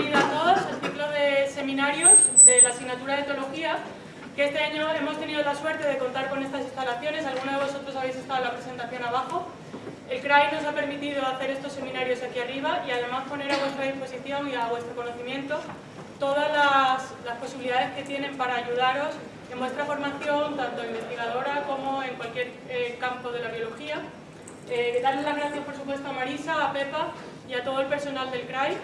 bienvenida a todos al ciclo de seminarios de la asignatura de Etología, que este año hemos tenido la suerte de contar con estas instalaciones. Algunos de vosotros habéis estado en la presentación abajo. El CRAI nos ha permitido hacer estos seminarios aquí arriba y además poner a vuestra disposición y a vuestro conocimiento todas las, posibilidades que tienen para ayudaros en vuestra formación, tanto investigadora como en cualquier eh, campo de la biología. Eh, darles las gracias, por supuesto, a Marisa, a Pepa y a todo el personal del CRAI.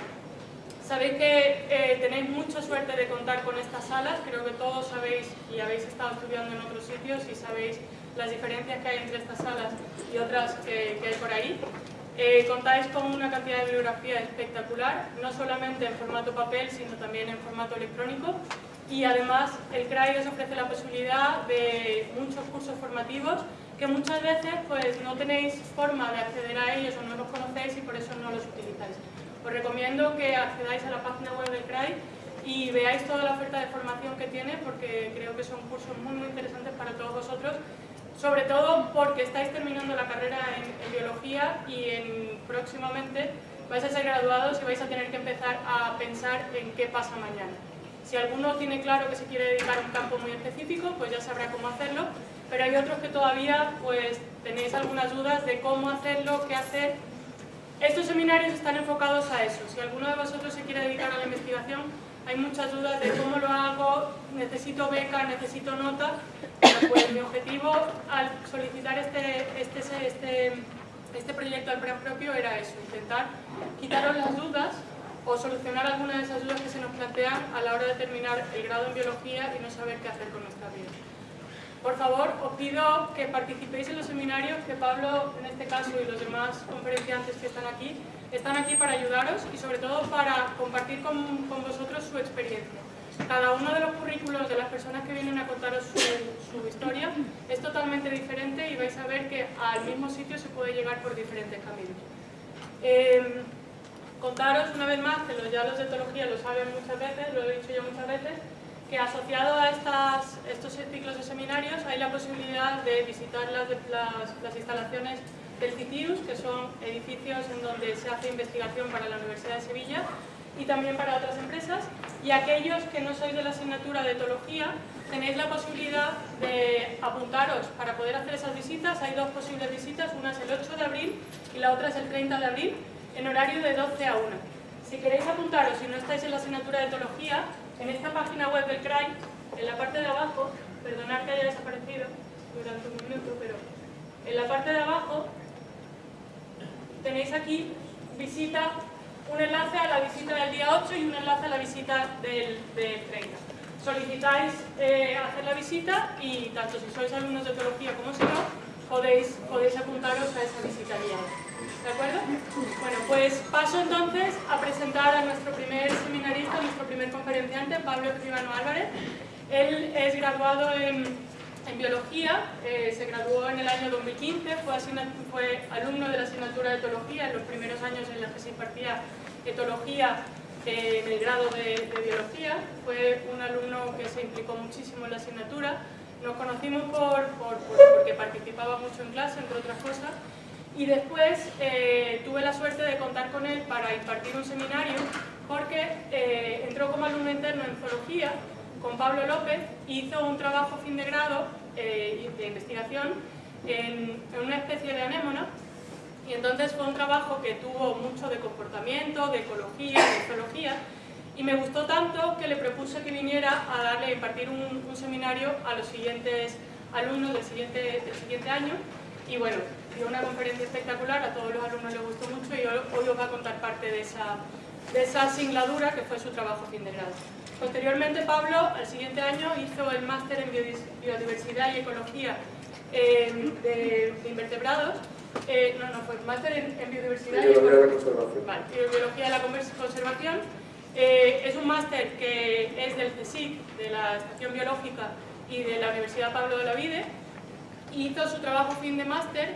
Sabéis que eh, tenéis mucha suerte de contar con estas salas, creo que todos sabéis y habéis estado estudiando en otros sitios y sabéis las diferencias que hay entre estas salas y otras que, hay por ahí. Eh, contáis con una cantidad de bibliografía espectacular, no solamente en formato papel, sino también en formato electrónico. Y además el CRAI os ofrece la posibilidad de muchos cursos formativos que muchas veces pues, no tenéis forma de acceder a ellos o no los conocéis y por eso no los utilizáis. Os recomiendo que accedáis a la página web del CRAI y veáis toda la oferta de formación que tiene porque creo que son cursos muy, muy interesantes para todos vosotros sobre todo porque estáis terminando la carrera en, biología y en, próximamente vais a ser graduados y vais a tener que empezar a pensar en qué pasa mañana. Si alguno tiene claro que se quiere dedicar a un campo muy específico, pues ya sabrá cómo hacerlo, pero hay otros que todavía pues, tenéis algunas dudas de cómo hacerlo, qué hacer. Estos seminarios están enfocados a eso. Si alguno de vosotros se quiere dedicar a la investigación, hay muchas dudas de cómo lo hago, necesito beca, necesito nota. Pues mi objetivo al solicitar este, este, este, este proyecto al plan propio era eso, intentar quitaros las dudas o solucionar algunas de esas dudas que se nos plantean a la hora de terminar el grado en biología y no saber qué hacer con nuestra vida. Por favor, os pido que participéis en los seminarios, que Pablo, en este caso, y los demás conferenciantes que están aquí, están aquí para ayudaros y sobre todo para compartir con, con vosotros su experiencia. Cada uno de los currículos de las personas que vienen a contaros su, historia es totalmente diferente y vais a ver que al mismo sitio se puede llegar por diferentes caminos. Eh, contaros una vez más, que ya los de etología lo saben muchas veces, lo he dicho yo muchas veces, que asociado a estos ciclos de seminarios hay la posibilidad de visitar las, las, las instalaciones del CITIUS, que son edificios en donde se hace investigación para la Universidad de Sevilla y también para otras empresas. Y aquellos que no sois de la asignatura de etología, tenéis la posibilidad de apuntaros para poder hacer esas visitas. Hay dos posibles visitas, una es el 8 de abril y la otra es el 30 de abril, en horario de 12 a 1. Si queréis apuntaros y no estáis en la asignatura de etología, en esta página web del CRAI, en la parte de abajo, perdonad que haya desaparecido durante un minuto, pero en la parte de abajo tenéis aquí visita, un enlace a la visita del día 8 y un enlace a la visita del, 30. Solicitáis eh, hacer la visita y tanto si sois alumnos de etología como si no, podéis, podéis apuntaros a esa visita. ¿De acuerdo? Bueno, pues paso entonces a presentar a nuestro primer seminarista, nuestro primer conferenciante, Pablo Escribano Álvarez. Él es graduado en en biología, eh, se graduó en el año 2015, fue, alumno de la asignatura de etología en los primeros años en los que se impartía etología eh, en el grado de, biología. Fue un alumno que se implicó muchísimo en la asignatura. Nos conocimos por, porque participaba mucho en clase, entre otras cosas. Y después eh, tuve la suerte de contar con él para impartir un seminario porque entró como alumno interno en zoología con Pablo López, hizo un trabajo fin de grado eh, de investigación en, una especie de anémona. Y entonces fue un trabajo que tuvo mucho de comportamiento, de ecología, de zoología. Y me gustó tanto que le propuse que viniera a darle, impartir un, seminario a los siguientes alumnos del siguiente, del siguiente año. Y bueno, dio una conferencia espectacular, a todos los alumnos les gustó mucho y hoy os va a contar parte de esa, de esa singladura que fue su trabajo fin de grado. Posteriormente, Pablo, al siguiente año, hizo el máster en Biodiversidad y Ecología eh, de, invertebrados. Eh, no, no, fue máster en, Biodiversidad y, Biología de la Conservación. Vale, Biología de la Conservación. Eh, es un máster que es del CSIC, de la Estación Biológica y de la Universidad Pablo de la Vide. Hizo su trabajo fin de máster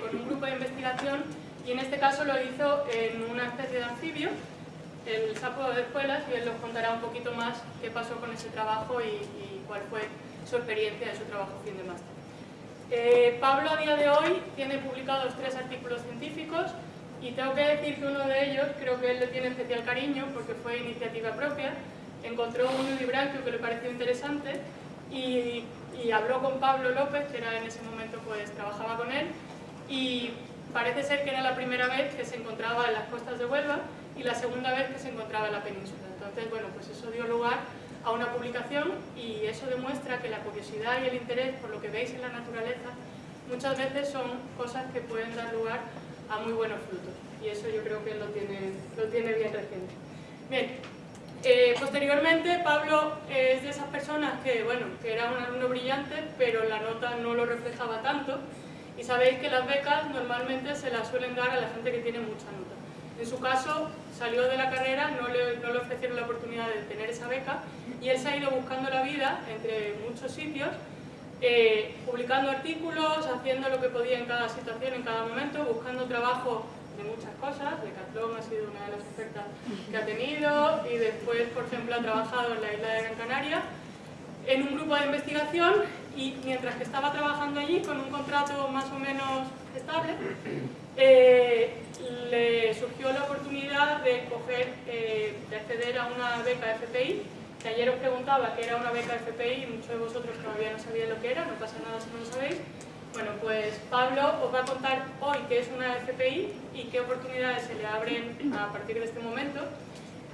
con un grupo de investigación y en este caso lo hizo en una especie de anfibio el sapo de escuelas y él nos contará un poquito más qué pasó con ese trabajo y, cuál fue su experiencia de su trabajo fin de máster. Eh, Pablo a día de hoy tiene publicados tres artículos científicos, Y tengo que decir que uno de ellos, creo que él le tiene especial cariño porque fue iniciativa propia, encontró un librancio que le pareció interesante y, y, habló con Pablo López, que era en ese momento pues trabajaba con él, y parece ser que era la primera vez que se encontraba en las costas de Huelva y la segunda vez que se encontraba en la península. Entonces, bueno, pues eso dio lugar a una publicación y eso demuestra que la curiosidad y el interés por lo que veis en la naturaleza muchas veces son cosas que pueden dar lugar a muy buenos frutos y eso yo creo que lo tiene, lo tiene bien reciente. Bien, eh, posteriormente Pablo es de esas personas que, bueno, que era un alumno brillante pero la nota no lo reflejaba tanto y sabéis que las becas normalmente se las suelen dar a la gente que tiene mucha nota. En su caso, salió de la carrera, no le, no le ofrecieron la oportunidad de tener esa beca y él se ha ido buscando la vida entre muchos sitios eh, publicando artículos, haciendo lo que podía en cada situación, en cada momento, buscando trabajo de muchas cosas, Decathlon ha sido una de las ofertas que ha tenido y después, por ejemplo, ha trabajado en la isla de Gran Canaria en un grupo de investigación y mientras que estaba trabajando allí con un contrato más o menos estable, eh, le surgió la oportunidad de, coger, eh, de acceder a una beca FPI que ayer os preguntaba que era una beca FPI y muchos de vosotros todavía no sabían lo que era, no pasa nada si no lo sabéis. Bueno, pues Pablo os va a contar hoy qué es una FPI y qué oportunidades se le abren a partir de este momento.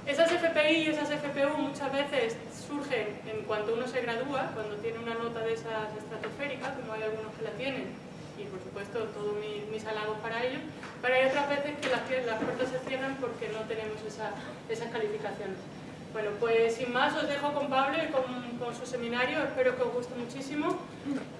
Esas FPI y esas FPU muchas veces surgen en cuanto uno se gradúa, cuando tiene una nota de esas estratosféricas, como hay algunos que la tienen, y por supuesto todos mis, halagos para ellos, pero hay otras veces que las, las puertas se cierran porque no tenemos esas calificaciones. Bueno, pues sin más os dejo con Pablo y con, su seminario, espero que os guste muchísimo.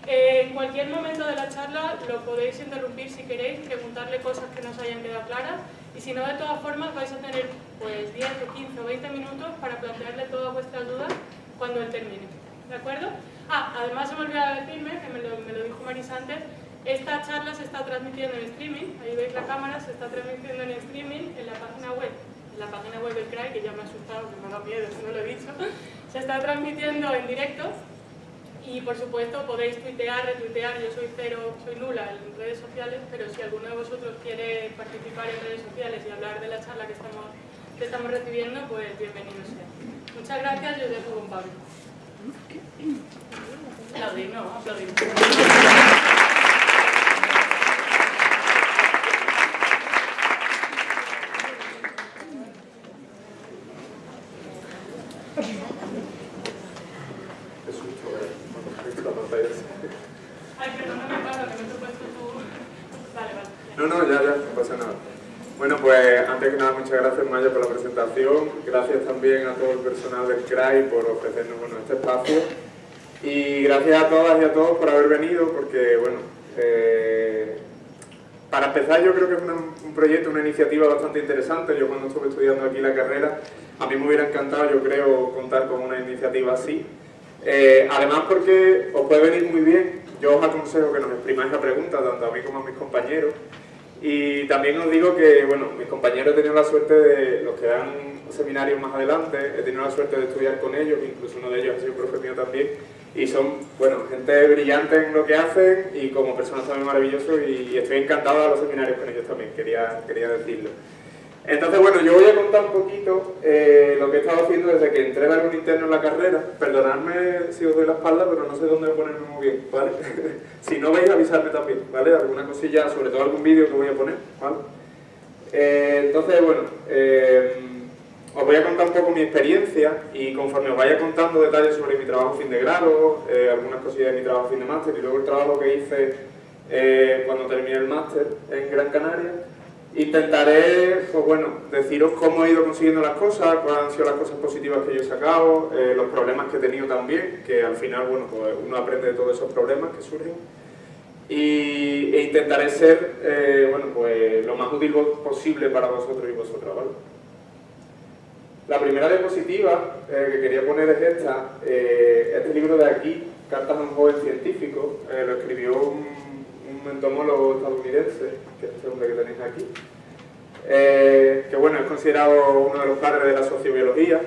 Eh, en cualquier momento de la charla lo podéis interrumpir si queréis, preguntarle cosas que no os hayan quedado claras y si no, de todas formas vais a tener pues 10 o 15 o 20 minutos para plantearle todas vuestras dudas cuando él termine. ¿De acuerdo? Ah, además se me olvidaba decirme, que me lo, me lo dijo Marisa antes, esta charla se está transmitiendo en streaming, ahí veis la cámara, se está transmitiendo en streaming en la página web la página web del CRAI, que ya me ha asustado, que me da miedo, no lo he dicho, se está transmitiendo en directo y por supuesto podéis tuitear, retuitear, yo soy cero, soy nula en redes sociales, pero si alguno de vosotros quiere participar en redes sociales y hablar de la charla que estamos, que estamos recibiendo, pues bienvenido sea. Muchas gracias y os dejo con Pablo. Aplaudir, no, aplaudir. muchas gracias Maya por la presentación, gracias también a todo el personal del CRAI por ofrecernos bueno, este espacio. Y gracias a todas y a todos por haber venido porque, bueno, eh, para empezar yo creo que es un proyecto, una iniciativa bastante interesante, yo cuando estuve estudiando aquí la carrera, a mí me hubiera encantado yo creo contar con una iniciativa así, eh, además porque os puede venir muy bien, yo os aconsejo que nos exprimáis la pregunta, tanto a mí como a mis compañeros, y también os digo que, bueno, mis compañeros he tenido la suerte de, los que dan seminarios más adelante, he tenido la suerte de estudiar con ellos, incluso uno de ellos ha sido profe mío también, y son, bueno, gente brillante en lo que hacen y como personas también maravillosos y, estoy encantado de los seminarios con ellos también, quería, quería decirlo. Entonces, bueno, yo voy a contar un poquito eh, lo que he estado haciendo desde que entré a algún interno en la carrera. Perdonadme si os doy la espalda, pero no sé dónde ponerme muy bien, ¿vale? si no veis, avisarme también, ¿vale? Alguna cosilla, sobre todo algún vídeo que voy a poner, ¿vale? Eh, entonces, bueno, eh, os voy a contar un poco mi experiencia y conforme os vaya contando detalles sobre mi trabajo fin de grado, algunas cosillas de mi trabajo fin de máster y luego el trabajo que hice cuando terminé el máster en Gran Canaria, Intentaré, pues bueno, deciros cómo he ido consiguiendo las cosas, cuáles han sido las cosas positivas que yo he sacado, eh, los problemas que he tenido también, que al final, bueno, pues uno aprende de todos esos problemas que surgen. Y, e intentaré ser, eh, bueno, pues lo más útil posible para vosotros y vosotras, ¿vale? La primera diapositiva eh, que quería poner es esta, este libro de aquí, Cartas a un joven científico, lo escribió un entomólogo estadounidense, que es el hombre que tenéis aquí, eh, que bueno, es considerado uno de los padres de la sociobiología.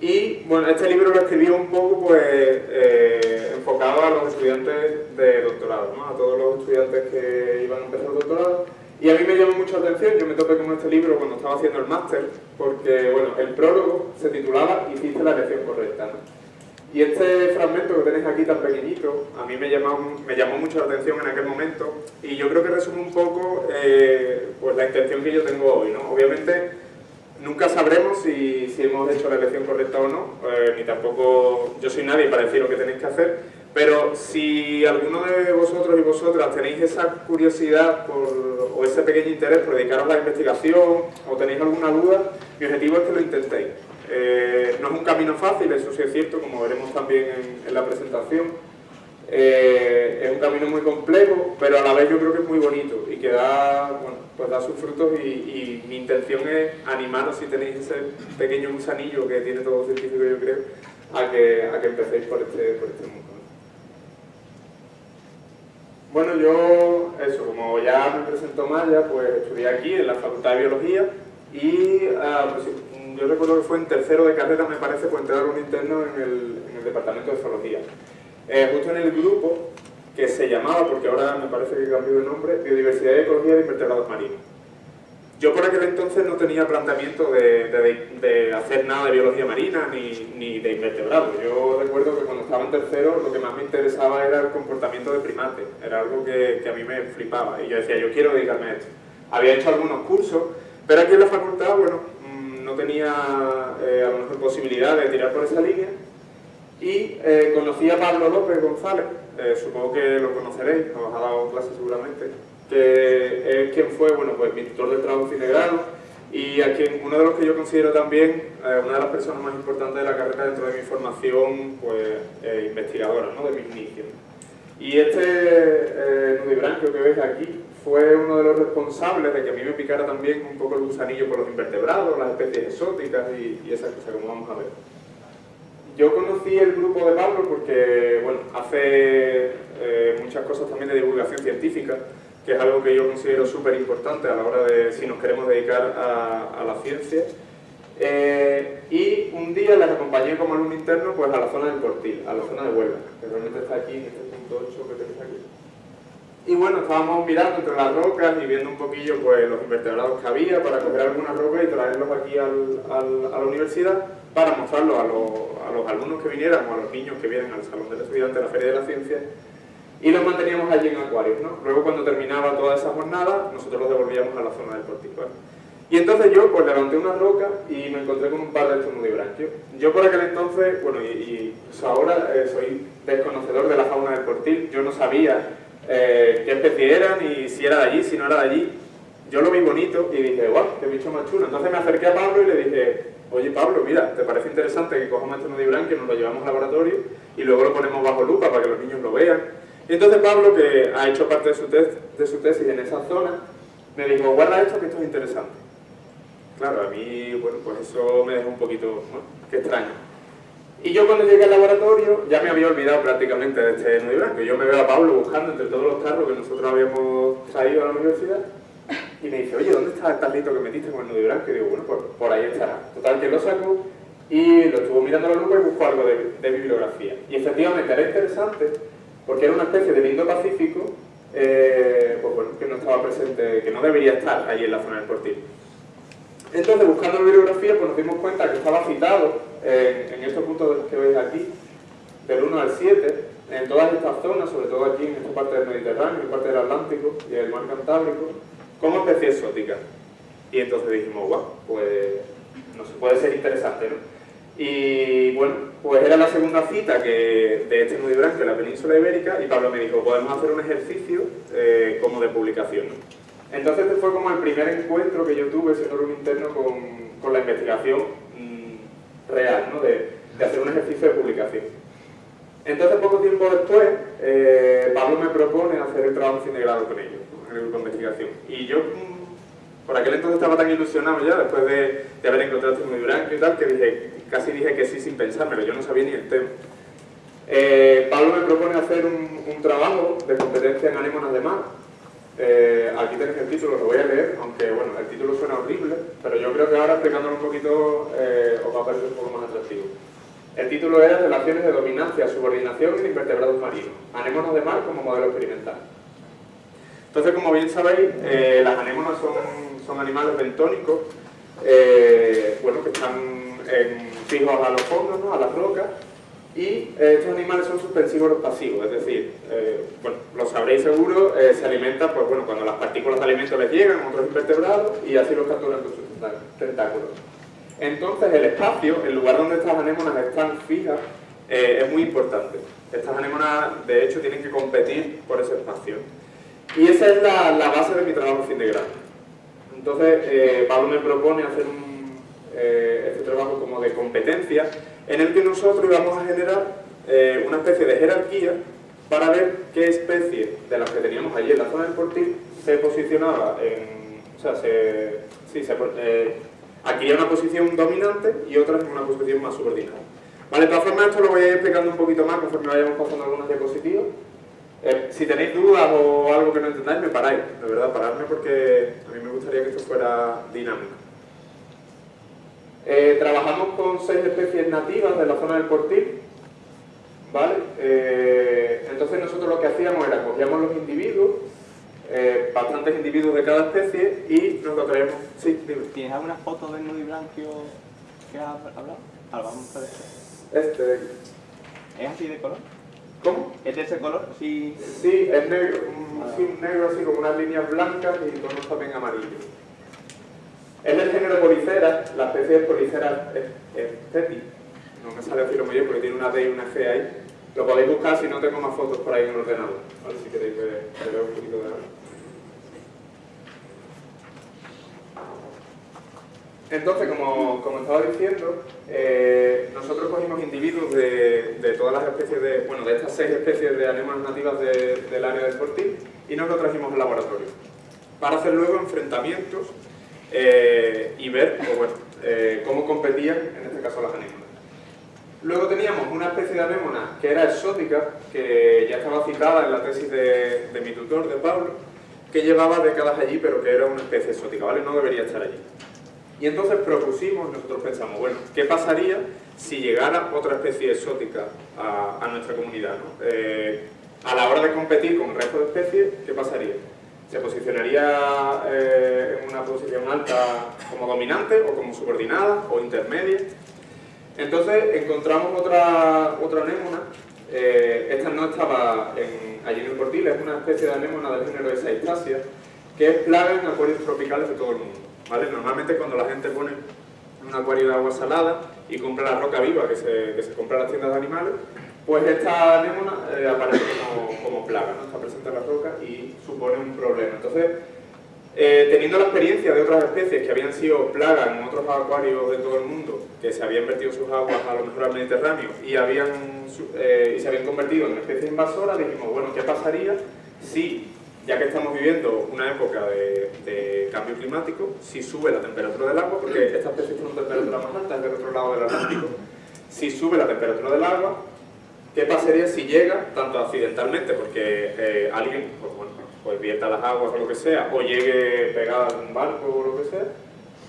Y bueno, este libro lo escribió un poco pues, eh, enfocado a los estudiantes de doctorado, ¿no? a todos los estudiantes que iban a empezar el doctorado. Y a mí me llamó mucho la atención, yo me topé con este libro cuando estaba haciendo el máster, porque bueno, el prólogo se titulaba Hiciste la elección correcta. Y este fragmento que tenéis aquí tan pequeñito, a mí me llamó, me llamó mucho la atención en aquel momento y yo creo que resume un poco eh, pues la intención que yo tengo hoy. ¿no? Obviamente nunca sabremos si, si, hemos hecho la elección correcta o no, eh, ni tampoco yo soy nadie para decir lo que tenéis que hacer, pero si alguno de vosotros y vosotras tenéis esa curiosidad por, o ese pequeño interés por dedicaros a la investigación o tenéis alguna duda, mi objetivo es que lo intentéis. Eh, no es un camino fácil, eso sí es cierto, como veremos también en, la presentación. Eh, es un camino muy complejo, pero a la vez yo creo que es muy bonito y que da, bueno, pues da sus frutos y, mi intención es animaros si tenéis ese pequeño gusanillo que tiene todo científico yo creo, a que, a que empecéis por este, por este mundo. Bueno, yo, eso, como ya me presentó Maya, pues estudié aquí en la Facultad de Biología y uh, pues, yo recuerdo que fue en tercero de carrera, me parece, pues entrar un interno en el, en el departamento de zoología. Eh, justo en el grupo que se llamaba, porque ahora me parece que cambió de nombre, Biodiversidad y Ecología de Invertebrados Marinos. Yo por aquel entonces no tenía planteamiento de, de, hacer nada de biología marina ni, ni, de invertebrados. Yo recuerdo que cuando estaba en tercero lo que más me interesaba era el comportamiento de primates. Era algo que, que a mí me flipaba y yo decía, yo quiero dedicarme a esto. Había hecho algunos cursos, pero aquí en la facultad, bueno, no tenía eh, a lo mejor posibilidad de tirar por esa línea y eh, conocí a Pablo López González, eh, supongo que lo conoceréis, os ha dado clase seguramente, que es quien fue, bueno, pues mi tutor del trabajo fin de grado y a quien, uno de los que yo considero también una de las personas más importantes de la carrera dentro de mi formación pues, investigadora, ¿no? de mis inicios. Y este nudibranquio que veis aquí fue uno de los responsables de que a mí me picara también un poco el gusanillo por los invertebrados, las especies exóticas y, y esas cosas, como vamos a ver. Yo conocí el grupo de Pablo porque, bueno, hace eh, muchas cosas también de divulgación científica, que es algo que yo considero súper importante a la hora de si nos queremos dedicar a, la ciencia. Eh, y un día les acompañé como alumno interno pues, a la zona del Portil, a la zona de Huelva, que realmente está aquí en este punto 8 que tenéis aquí. Y bueno, estábamos mirando entre las rocas y viendo un poquillo pues, los invertebrados que había para coger algunas rocas y traerlos aquí al, a la universidad para mostrarlos a, a, los alumnos que vinieran o a los niños que vienen al Salón del Estudiante de la Feria de la Ciencia y los manteníamos allí en acuarios. ¿no? Luego cuando terminaba toda esa jornada, nosotros los devolvíamos a la zona del portico. Y entonces yo pues levanté una roca y me encontré con un par de estos nudibranquios. Yo por aquel entonces, bueno, y, y pues ahora eh, soy desconocedor de la fauna del portil, yo no sabía eh, qué especie eran y si era de allí, si no era de allí. Yo lo vi bonito y dije, guau, qué bicho más chulo. Entonces me acerqué a Pablo y le dije, oye Pablo, mira, ¿te parece interesante que cojamos este nudibranquio, nos lo llevamos al laboratorio y luego lo ponemos bajo lupa para que los niños lo vean? Y entonces Pablo, que ha hecho parte de su, tesis en esa zona, me dijo, guarda esto que esto es interesante. Claro, a mí, bueno, pues eso me dejó un poquito, ¿no? Qué extraño. Y yo cuando llegué al laboratorio ya me había olvidado prácticamente de este nudibranquio. Yo me veo a Pablo buscando entre todos los carros que nosotros habíamos traído a la universidad y me dice, oye, ¿dónde está el tarrito que metiste con el nudibranquio? Y digo, bueno, pues por ahí estará. Total, que lo saco y lo estuvo mirando a la lupa y buscó algo de, bibliografía. Y efectivamente era interesante porque era una especie de lindo pacífico eh, pues que no estaba presente, que no debería estar ahí en la zona del portil. Entonces, buscando la bibliografía, pues nos dimos cuenta que estaba citado en estos puntos que veis aquí, del 1 al 7, en todas estas zonas, sobre todo aquí en esta parte del Mediterráneo, en parte del Atlántico y el mar Cantábrico, como especie exótica. Y entonces dijimos, guau, pues puede ser interesante, ¿no? Y bueno, pues era la segunda cita que, de este nudibranquio en la península ibérica y Pablo me dijo, podemos hacer un ejercicio eh, como de publicación. Entonces este fue como el primer encuentro que yo tuve, siendo un interno, con, con la investigación real, ¿no? de, hacer un ejercicio de publicación. Entonces, poco tiempo después, eh, Pablo me propone hacer el trabajo fin de grado con ellos, en el grupo de investigación. Y yo, mm, por aquel entonces estaba tan ilusionado ya, después de, de haber encontrado este muy y tal, que dije, casi dije que sí sin pensármelo, yo no sabía ni el tema. Eh, Pablo me propone hacer un, un, trabajo de competencia en de mar, eh, aquí tenéis el título, lo voy a leer, aunque bueno, el título suena horrible, pero yo creo que ahora explicándolo un poquito eh, os va a parecer un poco más atractivo. El título era Relaciones de dominancia, subordinación en invertebrados marinos, anémonas de mar como modelo experimental. Entonces, como bien sabéis, eh, las anémonas son, son animales bentónicos, eh, bueno, que están fijos a los fondos, a las rocas, y eh, estos animales son suspensivos pasivos, es decir, bueno, lo sabréis seguro, se alimentan pues, bueno, cuando las partículas de alimento les llegan otros invertebrados y así los capturan con sus tentáculos. Entonces el espacio, el lugar donde estas anémonas están fijas, es muy importante. Estas anémonas, de hecho, tienen que competir por ese espacio. Y esa es la, base de mi trabajo fin de grado. Entonces, eh, Pablo me propone hacer eh, este trabajo como de competencia, en el que nosotros íbamos a generar eh, una especie de jerarquía para ver qué especie de las que teníamos allí en la zona del portil se posicionaba en... O sea, se, sí, se, adquiría una posición dominante y otra en una posición más subordinada. Vale, de todas formas esto lo voy a ir explicando un poquito más conforme vayamos pasando algunas diapositivas. Eh, si tenéis dudas o algo que no entendáis, me paráis, de verdad, paradme porque a mí me gustaría que esto fuera dinámico. Eh, trabajamos con seis especies nativas de la zona del Portil, ¿vale? Eh, entonces nosotros lo que hacíamos era cogíamos los individuos, bastantes individuos de cada especie y nos lo traemos. Sí, ¿Tienes alguna foto del nudo blanquio que has hablado? vamos a Este ¿Es así de color? ¿Cómo? ¿Es de ese color? Sí, sí es negro, sí, negro así como unas líneas blancas y tonos también amarillos. Es del género Policera, la especie de Policera es No me sale decirlo muy bien porque tiene una D y una G ahí. Lo podéis buscar si no tengo más fotos por ahí en el ordenador. ver Si queréis ver, ver un poquito de Entonces, como, estaba diciendo, eh, nosotros cogimos individuos de, todas las especies de, bueno, de estas seis especies de anémonas nativas del área del Fortín y nos lo trajimos al laboratorio para hacer luego enfrentamientos eh, y ver pues eh, cómo competían, en este caso las anémonas. Luego teníamos una especie de anémona que era exótica, que ya estaba citada en la tesis de, de mi tutor, de Pablo, que llevaba décadas allí, pero que era una especie exótica, ¿vale? No debería estar allí. Y entonces propusimos, nosotros pensamos, bueno, ¿qué pasaría si llegara otra especie exótica a, nuestra comunidad? Eh, a la hora de competir con el resto de especies, ¿qué pasaría? ¿Se posicionaría eh, en una posición alta como dominante o como subordinada o intermedia? Entonces encontramos otra, otra anémona, eh, esta no estaba allí en el portil, es una especie de anémona del género de Saistasia, que es plaga en acuarios tropicales de todo el mundo. Normalmente cuando la gente pone un acuario de agua salada y compra la roca viva que se, compra en las tiendas de animales, pues esta anémona eh, aparece como, plaga, ¿no? está presente en la roca y supone un problema. Entonces, eh, teniendo la experiencia de otras especies que habían sido plagas en otros acuarios de todo el mundo, que se habían vertido sus aguas a lo mejor al Mediterráneo y, habían, eh, y se habían convertido en especies invasoras, dijimos, bueno, ¿qué pasaría si ya que estamos viviendo una época de, cambio climático, si sube la temperatura del agua, porque esta especie tiene una temperatura más alta, es del otro lado del Atlántico, si sube la temperatura del agua, ¿qué pasaría si llega, tanto accidentalmente, porque eh, alguien pues, bueno, pues vierta las aguas o lo que sea, o llegue pegada a un barco o lo que sea,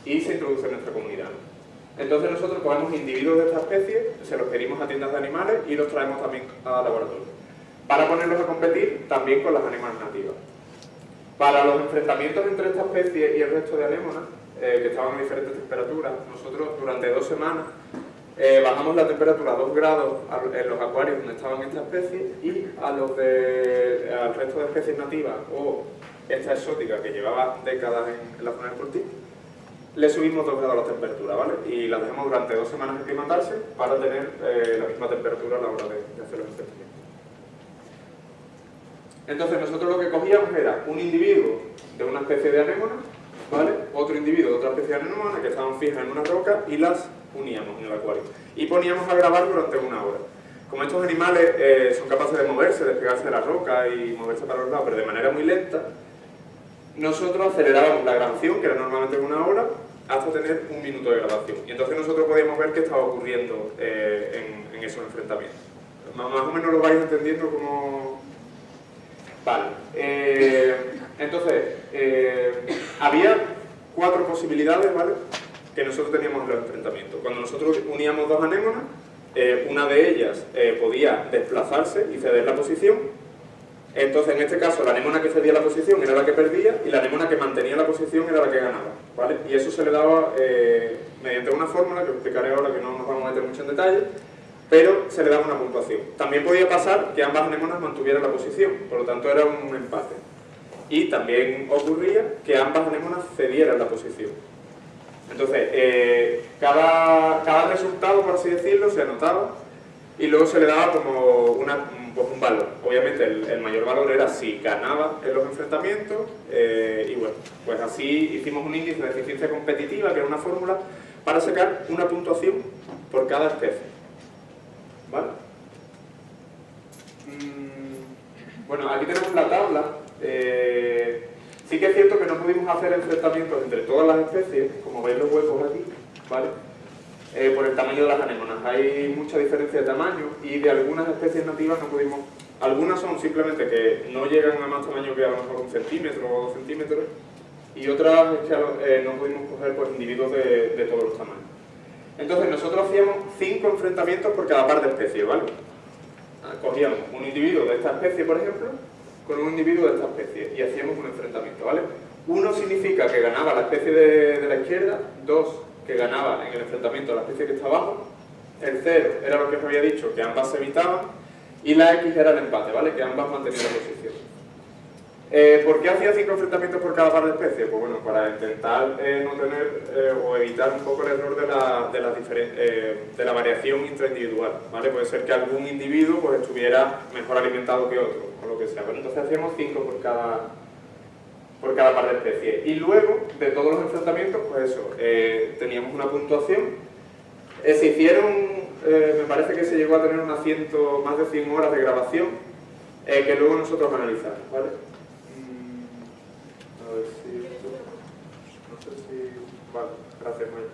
y se introduce en nuestra comunidad? Entonces nosotros cogemos individuos de esta especie, se los pedimos a tiendas de animales y los traemos también a laboratorio para ponerlos a competir también con las anémonas nativas. Para los enfrentamientos entre esta especie y el resto de anémonas, eh, que estaban a diferentes temperaturas, nosotros durante dos semanas eh, bajamos la temperatura a 2 grados en los acuarios donde estaban estas especies y a los al resto de especies nativas o esta exótica que llevaba décadas en, la zona del Portín, le subimos 2 grados la temperatura, ¿vale? Y la dejamos durante dos semanas aclimatarse para tener eh, la misma temperatura a la hora de, hacer los enfrentamientos. Entonces nosotros lo que cogíamos era un individuo de una especie de anémona, ¿vale? otro individuo de otra especie de anémona que estaban fijas en una roca y las uníamos en el acuario. Y poníamos a grabar durante una hora. Como estos animales eh, son capaces de moverse, despegarse de la roca y moverse para los lados, pero de manera muy lenta, nosotros acelerábamos la grabación, que era normalmente una hora, hasta tener un minuto de grabación. Y entonces nosotros podíamos ver qué estaba ocurriendo eh, en, en, esos enfrentamientos. Más, o menos lo vais entendiendo como, Vale. Eh, entonces, eh, había cuatro posibilidades, ¿vale? Que nosotros teníamos en los enfrentamientos. Cuando nosotros uníamos dos anémonas, eh, una de ellas podía desplazarse y ceder la posición, Entonces, en este caso, la anémona que cedía la posición era la que perdía y la anémona que mantenía la posición era la que ganaba. ¿vale? Y eso se le daba eh, mediante una fórmula que explicaré ahora que no nos vamos a meter mucho en detalle, pero se le daba una puntuación. También podía pasar que ambas anémonas mantuvieran la posición, por lo tanto era un empate. Y también ocurría que ambas anémonas cedieran la posición. Entonces, eh, cada, cada resultado, por así decirlo, se anotaba y luego se le daba como una, pues un valor. Obviamente el, mayor valor era si ganaba en los enfrentamientos eh, y bueno, pues así hicimos un índice de eficiencia competitiva, que era una fórmula, para sacar una puntuación por cada especie. ¿Vale? Mm, bueno, aquí tenemos la tabla. Eh, sí que es cierto que no pudimos hacer enfrentamientos entre todas las especies, como veis los huecos aquí, ¿vale? Eh, por el tamaño de las anémonas. Hay mucha diferencia de tamaño y de algunas especies nativas no pudimos... Algunas son simplemente que no llegan a más tamaño que a lo mejor un centímetro o dos centímetros y otras eh, no pudimos coger pues, individuos de, todos los tamaños. Entonces nosotros hacíamos cinco enfrentamientos por cada par de especies, ¿vale? Ah, cogíamos un individuo de esta especie, por ejemplo, con un individuo de esta especie y hacíamos un enfrentamiento, ¿vale? Uno significa que ganaba la especie de, de la izquierda, dos que ganaba en el enfrentamiento la especie que está abajo, el 0 era lo que os había dicho, que ambas se evitaban, y la X era el empate, ¿vale? Que ambas mantenían la posición. Eh, ¿Por qué hacía cinco enfrentamientos por cada par de especies? Pues bueno, para intentar eh, no tener eh, o evitar un poco el error de la, de la, de la variación intraindividual, ¿vale? Puede ser que algún individuo pues, estuviera mejor alimentado que otro, o lo que sea. Pero entonces hacíamos cinco por cada, por cada par de especies. Y luego, de todos los enfrentamientos, pues eso, eh, teníamos una puntuación. Eh, se hicieron, eh, me parece que se llegó a tener unas ciento, más de 100 horas de grabación, que luego nosotros analizamos, ¿vale? Mm, a ver si No sé si... Vale, gracias, Maya.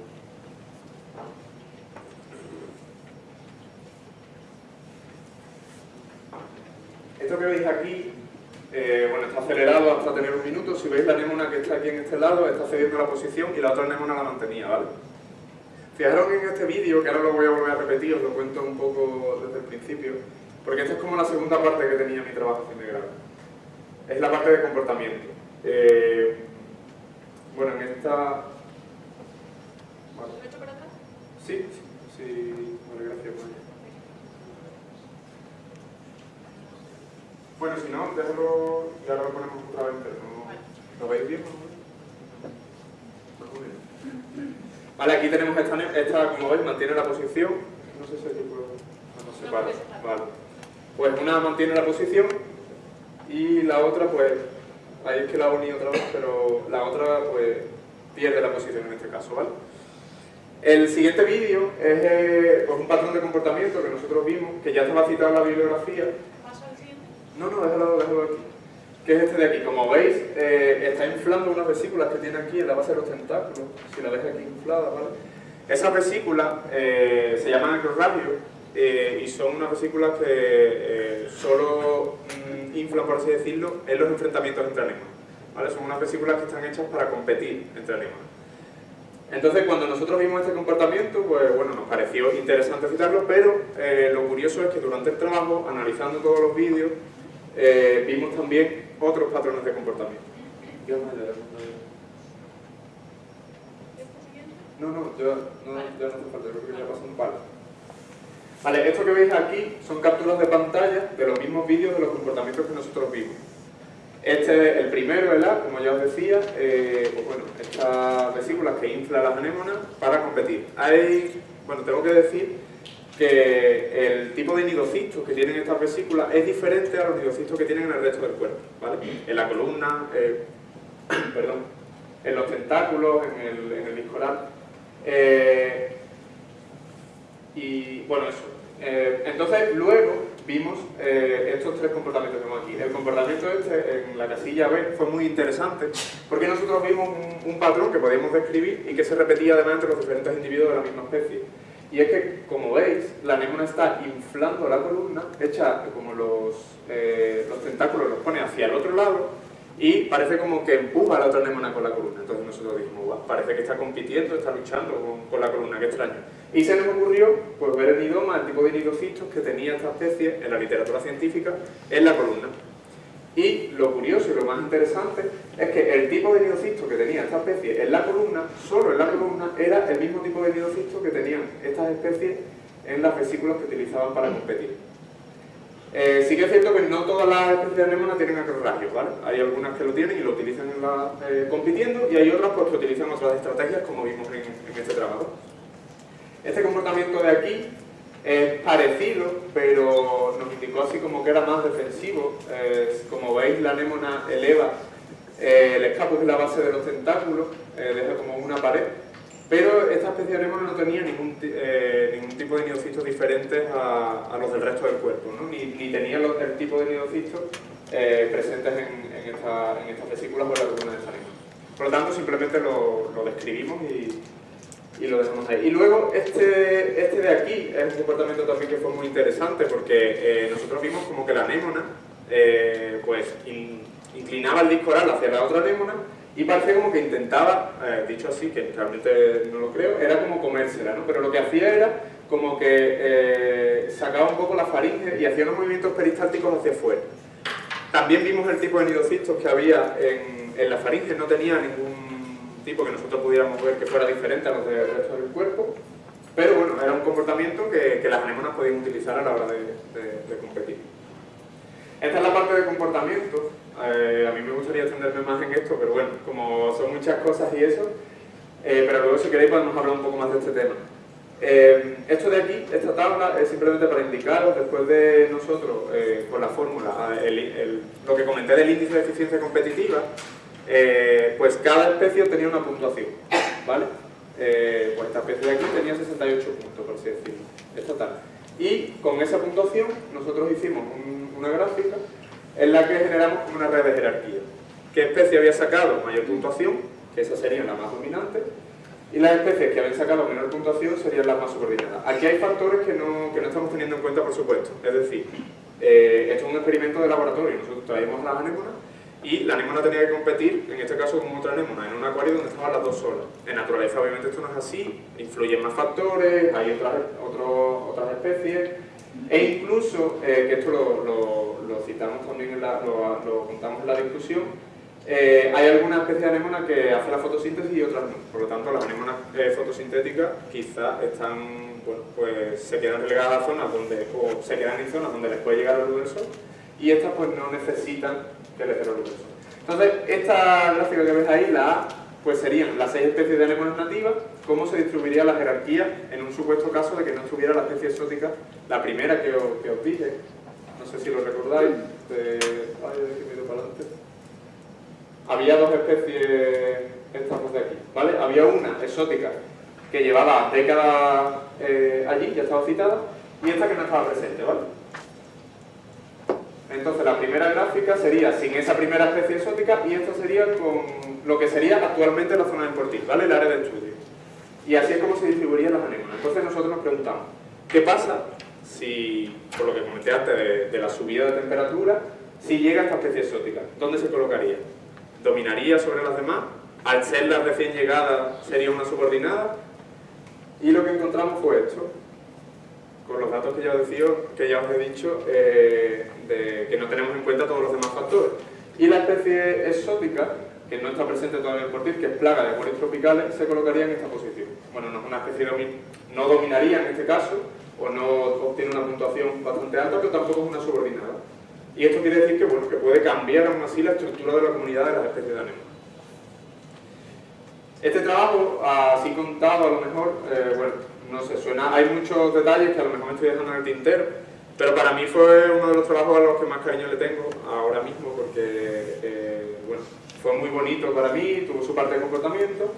Esto que veis aquí eh, bueno, está acelerado hasta tener un minuto. Si veis la anémona que está aquí en este lado, está cediendo la posición y la otra anémona la mantenía, ¿vale? Fijaros en este vídeo, que ahora lo voy a volver a repetir, os lo cuento un poco desde el principio, porque esta es como la segunda parte que tenía mi trabajo fin de grado. Es la parte de comportamiento. Eh, bueno, en esta... Vale. ¿Lo he hecho para atrás? Sí, sí, vale, gracias. Bueno, si no, déjalo, ya lo ponemos otra vez, pero no, ¿lo veis bien? Vale, aquí tenemos esta, esta, como veis, mantiene la posición. No sé si aquí puedo... No, sé, vale, vale. Pues una mantiene la posición y la otra, pues, ahí es que la uní otra vez, pero la otra, pues, pierde la posición en este caso, ¿vale? El siguiente vídeo es eh, pues un patrón de comportamiento que nosotros vimos, que ya estaba citado en la bibliografía, no, no, déjalo, déjalo aquí. ¿Qué es este de aquí? Como veis, eh, está inflando unas vesículas que tiene aquí en la base de los tentáculos, si la ves aquí inflada, ¿vale? Esas vesículas eh, se llaman acrorradios eh, y son unas vesículas que solo mm, inflan, por así decirlo, en los enfrentamientos entre anémonas. ¿vale? Son unas vesículas que están hechas para competir entre anémonas. Entonces, cuando nosotros vimos este comportamiento, pues bueno, nos pareció interesante citarlo, pero lo curioso es que durante el trabajo, analizando todos los vídeos, eh, vimos también otros patrones de comportamiento. No, no, ya no, ya no hace falta, creo que ya pasó un palo. Vale, esto que veis aquí son capturas de pantalla de los mismos vídeos de los comportamientos que nosotros vimos. Este es el primero, ¿verdad? Como ya os decía, eh, pues bueno, estas vesículas que infla las anémonas para competir. Hay, bueno, tengo que decir que el tipo de nidocistos que tienen estas vesículas es diferente a los nidocistos que tienen en el resto del cuerpo, ¿vale? En la columna, eh, perdón, en los tentáculos, en el, en el eh, y bueno, eso. Entonces, luego vimos estos tres comportamientos que vemos aquí. El comportamiento este, en la casilla B, fue muy interesante porque nosotros vimos un, un patrón que podíamos describir y que se repetía además entre los diferentes individuos de la misma especie. Y es que, como veis, la anémona está inflando la columna, hecha como los, eh, los tentáculos los pone hacia el otro lado y parece como que empuja a la otra anémona con la columna. Entonces nosotros dijimos, parece que está compitiendo, está luchando con, la columna, qué extraño. Y se nos ocurrió pues, ver el nidoma, el tipo de nidocistos que tenía esta especie en la literatura científica en la columna. Y lo curioso y lo más interesante es que el tipo de nidocisto que tenía esta especie en la columna, solo en la columna, era el mismo tipo de nidocisto que tenían estas especies en las vesículas que utilizaban para competir. Eh, sí que es cierto que no todas las especies de anémonas tienen acrorragios, ¿vale? Hay algunas que lo tienen y lo utilizan en la, eh, compitiendo y hay otras pues, que utilizan otras estrategias como vimos en este trabajo. Este comportamiento de aquí es parecido, pero nos indicó así como que era más defensivo. como veis, la anémona eleva eh, el escapus en la base de los tentáculos, eh, deja como una pared, pero esta especie de anémona no tenía ningún, eh, ningún tipo de nidocitos diferentes a, los del resto del cuerpo, ¿no? ni, ni, tenía el tipo de nidocitos presentes en, en, esta, en, estas vesículas o en la columna de. Por lo tanto, simplemente lo, lo describimos y, y lo dejamos ahí. Y luego este, este de aquí es un comportamiento también que fue muy interesante porque eh, nosotros vimos como que la anémona eh, pues inclinaba el disco oral hacia la otra anémona y parecía como que intentaba, eh, dicho así, que realmente no lo creo, era como comérsela, ¿no? Pero lo que hacía era como que sacaba un poco la faringe y hacía unos movimientos peristálticos hacia afuera. También vimos el tipo de nidocistos que había en, en la faringe, no tenía ningún tipo que nosotros pudiéramos ver que fuera diferente a los del resto del cuerpo, pero bueno, era un comportamiento que, las anémonas podían utilizar a la hora de, competir. Esta es la parte de comportamiento, eh, a mí me gustaría extenderme más en esto, pero bueno, como son muchas cosas y eso, eh, pero luego si queréis podemos hablar un poco más de este tema. Eh, esto de aquí, esta tabla, es simplemente para indicaros, después de nosotros, con la fórmula, lo que comenté del índice de eficiencia competitiva, eh, pues cada especie tenía una puntuación, ¿vale? Eh, pues esta especie de aquí tenía 68 puntos, por así decirlo, es total. Y con esa puntuación nosotros hicimos una gráfica en la que generamos una red de jerarquía. ¿Qué especie había sacado mayor puntuación? Que esa sería la más dominante. Y las especies que habían sacado menor puntuación serían las más subordinadas. Aquí hay factores que no, que no estamos teniendo en cuenta, por supuesto. Es decir, eh, esto es un experimento de laboratorio. Nosotros traemos las anémonas y la anémona tenía que competir, en este caso con otra anémona, en un acuario donde estaban las dos solas. En naturaleza obviamente esto no es así, influyen más factores, hay otras, otras especies, e incluso, eh, que esto lo, citamos también, lo, contamos en la discusión, eh, hay algunas especies de anémona que hacen la fotosíntesis y otras no. Por lo tanto, las anémonas eh, fotosintéticas quizás están, pues se quedan relegadas a zonas donde, o se quedan en zonas donde les puede llegar la luz del sol, y estas pues no necesitan Entonces, esta gráfica que ves ahí, la A, pues serían las seis especies de anémonas nativas, cómo se distribuiría la jerarquía en un supuesto caso de que no estuviera la especie exótica, la primera que os, que os dije, no sé si lo recordáis, de... Ay, que para adelante. Había dos especies, estas de aquí, ¿vale? Había una exótica que llevaba décadas eh, allí, ya estaba citada, y esta que no estaba presente, ¿vale? Entonces la primera gráfica sería sin esa primera especie exótica y esto sería con lo que sería actualmente la zona de Portil, ¿vale? El área de estudio. Y así es como se distribuirían las anémonas. Entonces nosotros nos preguntamos, ¿qué pasa si, por lo que comenté antes de, la subida de temperatura, si llega esta especie exótica? ¿Dónde se colocaría? ¿Dominaría sobre las demás? ¿Al ser la recién llegada sería una subordinada? Y lo que encontramos fue esto con los datos que ya os, que ya os he dicho, eh, de que no tenemos en cuenta todos los demás factores. Y la especie exótica, que no está presente todavía en Portil, que es plaga de acuarios tropicales, se colocaría en esta posición. Bueno, no es una especie no dominaría en este caso, o no obtiene una puntuación bastante alta, pero tampoco es una subordinada. Y esto quiere decir que, bueno, que puede cambiar aún así la estructura de la comunidad de las especies de anémonas. Este trabajo, así contado a lo mejor, eh, bueno, no sé, suena, hay muchos detalles que a lo mejor me estoy dejando en el tintero, pero para mí fue uno de los trabajos a los que más cariño le tengo ahora mismo, porque eh, bueno, fue muy bonito para mí, tuvo su parte de comportamiento,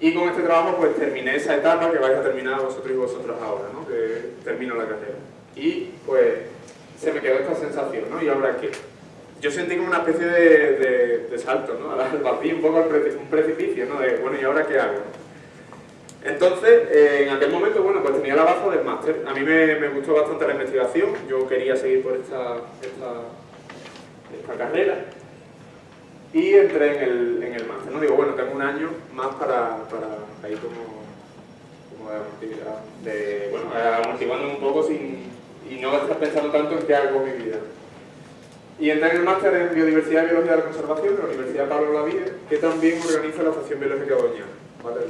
y con este trabajo pues terminé esa etapa que vais a terminar vosotros y vosotras ahora, ¿no? que termino la carrera. Y pues se me quedó esta sensación, ¿no? ¿Y ahora qué? Yo sentí como una especie de, de, salto, ¿no? Al vacío, un poco un precipicio, ¿no? De, bueno, ¿y ahora qué hago? Entonces, eh, en aquel momento, bueno, pues tenía la base del máster. A mí me, gustó bastante la investigación, yo quería seguir por esta, esta, carrera y entré en el, en el máster. ¿no? Digo, bueno, tengo un año más para, para ir como, como de, de, bueno, amortiguándome un poco sin, y no estar pensando tanto en qué hago mi vida. Y entré en el máster en Biodiversidad y Biología de la Conservación de la Universidad Pablo Lavide, que también organiza la Estación Biológica Doñana, ¿vale?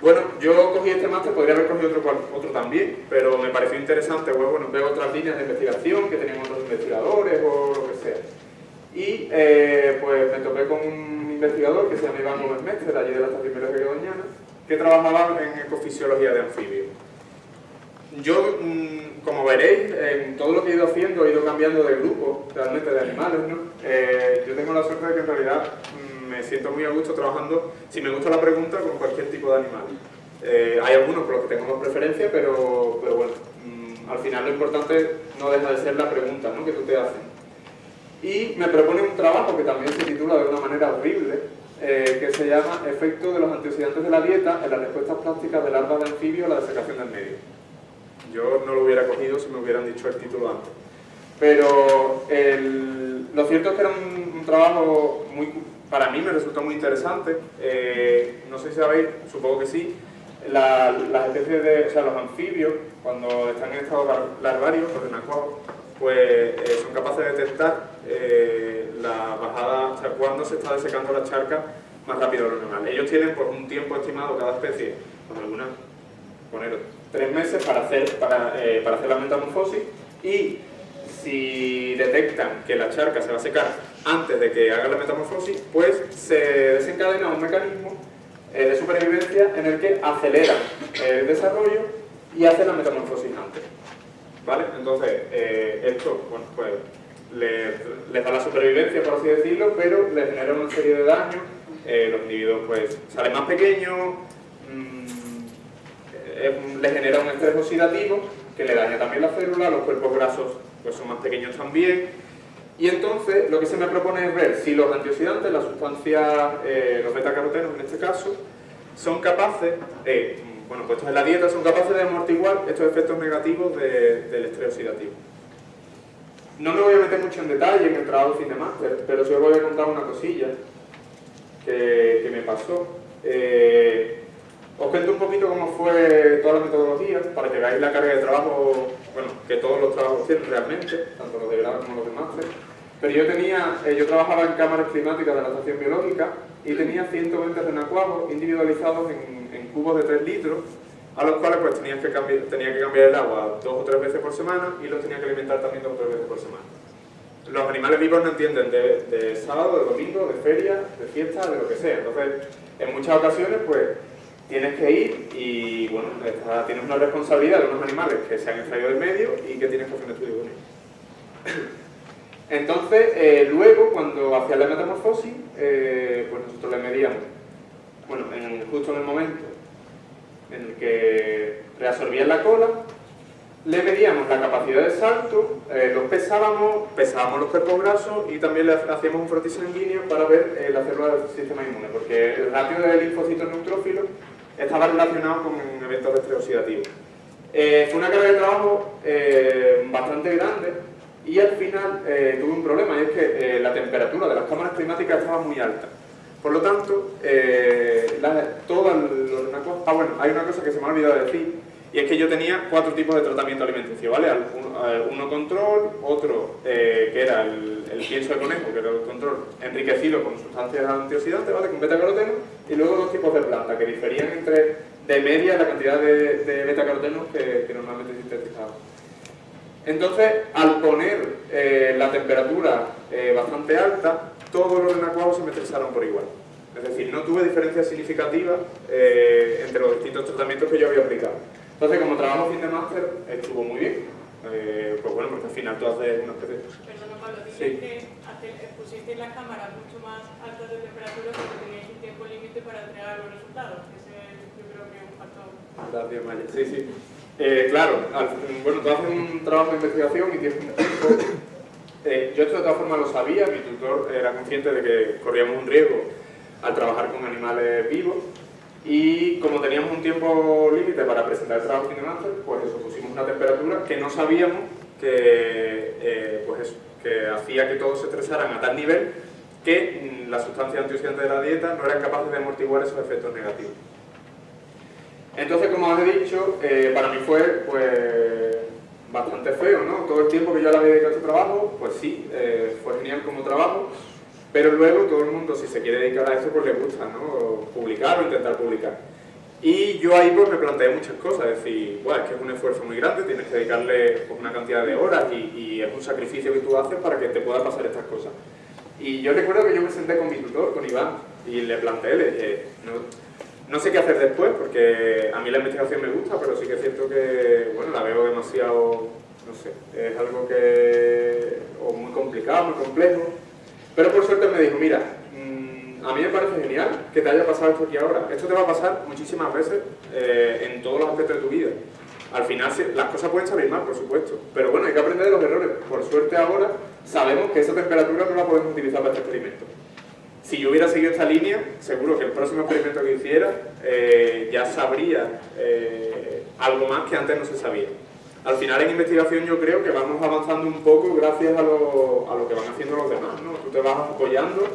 Bueno, yo cogí este máster, podría haber cogido otro, otro también, pero me pareció interesante, pues, bueno, veo otras líneas de investigación que tenían otros investigadores o lo que sea. Y eh, pues me topé con un investigador que se llama Iván Gómez Mestre, de allí de la Estación Biológica Doñana, que trabajaba en ecofisiología de anfibios. Yo, mm, como veréis, en todo lo que he ido haciendo he ido cambiando de grupo, realmente de animales, ¿no? Eh, yo tengo la suerte de que en realidad mm, me siento muy a gusto trabajando, si me gusta la pregunta, con cualquier tipo de animal. Eh, hay algunos por los que tengo más preferencia, pero, pero bueno, mm, al final lo importante no deja de ser la pregunta ¿no? que tú te haces. Y me propone un trabajo que también se titula de una manera horrible, eh, que se llama Efecto de los antioxidantes de la dieta en las respuestas plásticas de larvas de anfibio a la desecación del medio. Yo no lo hubiera cogido si me hubieran dicho el título antes. Pero lo cierto es que era un trabajo muy, para mí me resultó muy interesante. Eh, no sé si sabéis, supongo que sí, la- las especies de, o sea, los anfibios, cuando están en estado lar- larvario, los renacuajos, pues eh, son capaces de detectar eh, la bajada, o sea, cuando se está desecando la charca más rápido de lo normal. Ellos tienen por un tiempo estimado cada especie, con algunas, poner tres meses para hacer, para, para hacer la metamorfosis y si detectan que la charca se va a secar antes de que haga la metamorfosis, pues se desencadena un mecanismo eh, de supervivencia en el que aceleran el desarrollo y hacen la metamorfosis antes. ¿Vale? Entonces, eh, esto, bueno, pues les, da la supervivencia, por así decirlo, pero les genera una serie de daños. Eh, los individuos, pues, salen más pequeños, mm, eh, les genera un estrés oxidativo que le daña también la célula, los cuerpos grasos pues, son más pequeños también. Y entonces, lo que se me propone es ver si los antioxidantes, las sustancias, eh, los betacarotenos en este caso, son capaces, bueno, puestos en la dieta, son capaces de amortiguar estos efectos negativos de- del estrés oxidativo. No me voy a meter mucho en detalle en el trabajo de fin pero sí os voy a contar una cosilla que, que me pasó. Eh, os cuento un poquito cómo fue toda la metodología, para que veáis la carga de trabajo, bueno, que todos los trabajos tienen realmente, tanto los de grado como los de máster. Pero yo tenía, eh, yo trabajaba en cámaras climáticas de la estación biológica y tenía 120 renacuajos individualizados en, en cubos de 3 litros, a los cuales pues tenías que cambiar, tenía que cambiar el agua dos o tres veces por semana y los tenía que alimentar también dos o tres veces por semana. Los animales vivos no entienden de, de sábado, de domingo, de feria, de fiesta, de lo que sea. Entonces, en muchas ocasiones, pues, tienes que ir y, bueno, tienes una responsabilidad de unos animales que se han extraído del medio y que tienes que hacer un estudio con ellos. Entonces, eh, luego, cuando hacía la metamorfosis, eh, pues nosotros le medíamos, bueno, en- justo en el momento en el que reabsorbían la cola, le medíamos la capacidad de salto, eh, los pesábamos, pesábamos los cuerpos grasos y también le hacíamos un frotis sanguíneo para ver la célula del sistema inmune, porque el ratio de linfocitos neutrófilos estaba relacionado con eventos de estrés oxidativo. Eh, fue una carga de trabajo eh, bastante grande y al final eh, tuve un problema y es que eh, la temperatura de las cámaras climáticas estaba muy alta. Por lo tanto, eh, la- todas los renacuajos- Ah, bueno, hay una cosa que se me ha olvidado decir y es que yo tenía cuatro tipos de tratamiento alimenticio, ¿vale? Al- Uno, eh, uno control, otro que era el, el pienso de conejo, que era el control enriquecido con sustancias antioxidantes, ¿vale? Con betacaroteno, y luego dos tipos de planta que diferían entre de media la cantidad de, betacarotenos que, normalmente sintetizaban. Entonces, al poner eh, la temperatura eh, bastante alta, todos los renacuajos se me estresaron por igual. Es decir, no tuve diferencias significativas eh, entre los distintos tratamientos que yo había aplicado. Entonces, como trabajo fin de máster, estuvo muy bien. Eh, pues bueno, porque al final tú haces una especie Perdona Pablo, dices Sí. que pusisteis las cámaras mucho más altas de temperatura porque teníais un tiempo límite para entregar los resultados. Ese yo creo que es un factor. Gracias, Maya. Sí, sí. Eh, claro, al- bueno, tú haces un trabajo de investigación y tienes un tiempo. Eh, yo esto de todas formas lo sabía, mi tutor era consciente de que corríamos un riesgo al trabajar con animales vivos y como teníamos un tiempo límite para presentar el trabajo máster, pues eso, pusimos una temperatura que no sabíamos que, eh, pues que hacía que todos se estresaran a tal nivel que mm, las sustancias antioxidantes de la dieta no eran capaces de amortiguar esos efectos negativos. Entonces, como os he dicho, eh, para mí fue pues bastante feo, ¿no? Todo el tiempo que yo le había dedicado a este trabajo, pues sí, eh, fue genial como trabajo, pero luego todo el mundo, si se quiere dedicar a esto, pues le gusta, ¿no? Publicar o intentar publicar. Y yo ahí pues me planteé muchas cosas, es decir, bueno, es que es un esfuerzo muy grande, tienes que dedicarle pues, una cantidad de horas y, y, es un sacrificio que tú haces para que te puedan pasar estas cosas. Y yo recuerdo que yo me senté con mi tutor, con Iván, y le planteé, le dije, no, no sé qué hacer después, porque a mí la investigación me gusta, pero sí que es cierto que, bueno, la veo demasiado, no sé, es algo que, o muy complicado, muy complejo. Pero por suerte me dijo, mira, mm, a mí me parece genial que te haya pasado esto aquí ahora. Esto te va a pasar muchísimas veces eh, en todos los aspectos de tu vida. Al final las cosas pueden salir mal, por supuesto, pero bueno, hay que aprender de los errores. Por suerte ahora sabemos que esa temperatura no la podemos utilizar para este experimento. Si yo hubiera seguido esta línea, seguro que el próximo experimento que hiciera eh, ya sabría eh, algo más que antes no se sabía. Al final en investigación yo creo que vamos avanzando un poco gracias a lo, a lo que van haciendo los demás. ¿no? Tú te vas apoyando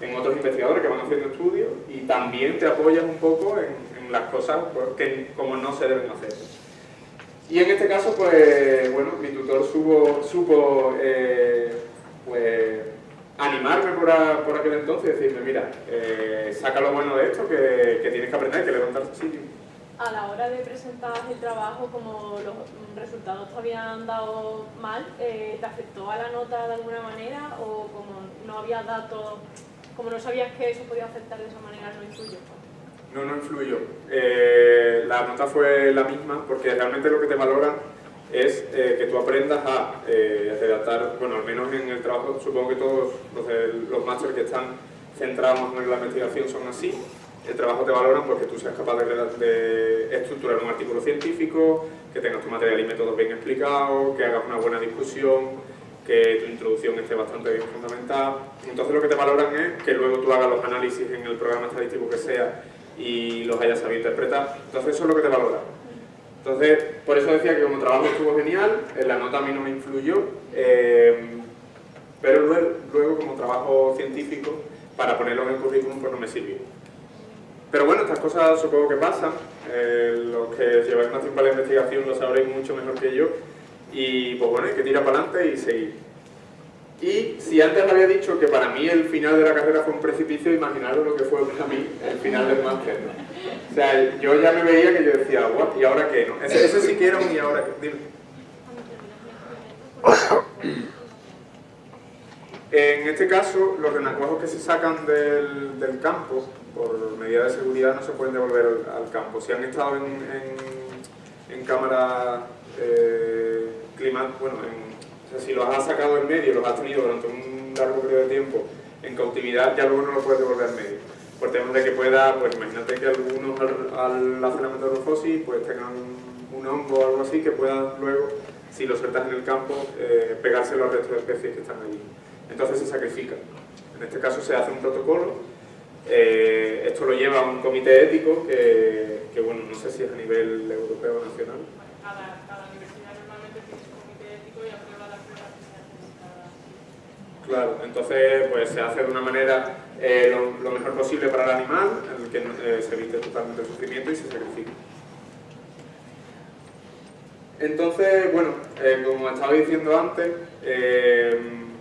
en otros investigadores que van haciendo estudios y también te apoyas un poco en, las cosas pues, que como no se deben hacer. Y en este caso, pues, bueno, mi tutor supo, supo eh, pues, animarme por, por, aquel entonces y decirme, mira, eh, saca lo bueno de esto, que, que tienes que aprender, que levantarse sitio. A la hora de presentar el trabajo, como los resultados te habían dado mal, eh, ¿te afectó a la nota de alguna manera o como no había datos, como no sabías que eso podía afectar de esa manera, no influyó? No, no influyó. Eh, la nota fue la misma porque realmente lo que te valoran es eh, que tú aprendas a eh, redactar, bueno, al menos en el trabajo, supongo que todos los, los másteres que están centrados en la investigación son así, el trabajo te valoran porque tú seas capaz de, estructurar un artículo científico, que tengas tu material y métodos bien explicados, que hagas una buena discusión, que tu introducción esté bastante bien fundamentada. Entonces lo que te valoran es que luego tú hagas los análisis en el programa estadístico que sea y los hayas sabido interpretar. Entonces eso es lo que te valoran. Entonces, por eso decía que como trabajo estuvo genial, la nota a mí no me influyó, eh, pero luego, como trabajo científico, para ponerlo en el currículum pues no me sirvió. Pero bueno, estas cosas supongo que pasan, eh, los que lleváis más tiempo a la investigación lo sabréis mucho mejor que yo, y pues bueno, hay que tirar para adelante y seguir. Y si antes había dicho que para mí el final de la carrera fue un precipicio, imaginaros lo que fue para mí el final del máster. O sea, yo ya me veía que yo decía, ¿y ahora qué? No? Ese, ese sí quiero y ahora qué. En este caso, los renacuajos que se sacan del, del, campo, por medida de seguridad, no se pueden devolver al, campo. Si han estado en, en, en cámara eh, bueno, o sea, si los has sacado en medio, los has tenido durante un largo periodo de tiempo en cautividad, ya luego no lo puedes devolver en medio por temas de que pueda, pues imagínate que algunos al, hacer la metamorfosis pues tengan un hongo o algo así que puedan luego, si lo sueltas en el campo, eh, pegárselo al resto de especies que están allí. Entonces se sacrifica. En este caso se hace un protocolo, eh, esto lo lleva un comité ético que, que, bueno, no sé si es a nivel europeo o nacional. Cada, cada universidad normalmente tiene su comité ético y aprueba las pruebas que se hacen cada... Claro, entonces pues se hace de una manera eh, lo, mejor posible para el animal, en el que eh, se evite totalmente el sufrimiento y se sacrifica. Entonces, bueno, como estaba diciendo antes,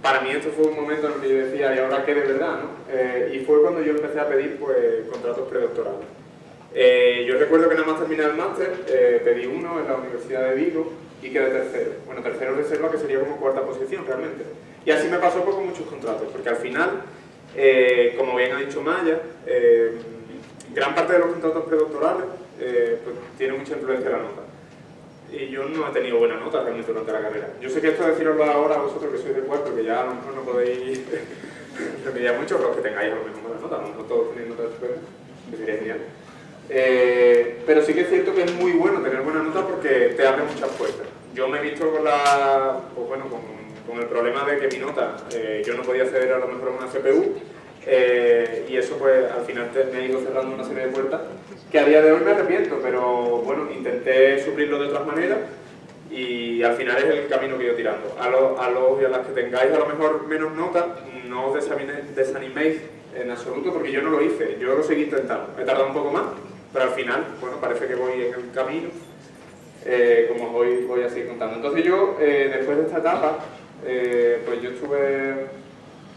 para mí esto fue un momento en el que yo decía, ¿y ahora qué de verdad? No? y fue cuando yo empecé a pedir pues, contratos predoctorales. yo recuerdo que nada más terminé el máster, pedí uno en la Universidad de Vigo y quedé tercero. Bueno, tercero reserva que sería como cuarta posición realmente. Y así me pasó con muchos contratos, porque al final eh, como bien ha dicho Maya, eh, gran parte de los contratos predoctorales eh, pues, tiene mucha influencia en la nota. Y yo no he tenido buena nota realmente durante la carrera. Yo sé que esto deciroslo ahora a vosotros que sois de cuarto, que ya a lo mejor no podéis remediar mucho, pero que tengáis a lo mejor buena nota, a todos tenéis notas estupendas, que sería genial. pero sí que es cierto que es muy bueno tener buena nota porque te abre muchas puertas. Yo me he visto con la, pues bueno, con el problema de que mi nota, eh, yo no podía acceder a lo mejor a una CPU, eh, y eso pues al final me ha ido cerrando una serie de puertas que a día de hoy me arrepiento, pero bueno, intenté suplirlo de otras maneras y al final es el camino que ido tirando. A, los y a las que tengáis a lo mejor menos nota, no os desaniméis en absoluto porque yo no lo hice, yo lo seguí intentando. He tardado un poco más, pero al final, bueno, parece que voy en el camino eh, como os voy, voy a seguir contando. Entonces yo, eh, después de esta etapa, eh, pues yo estuve,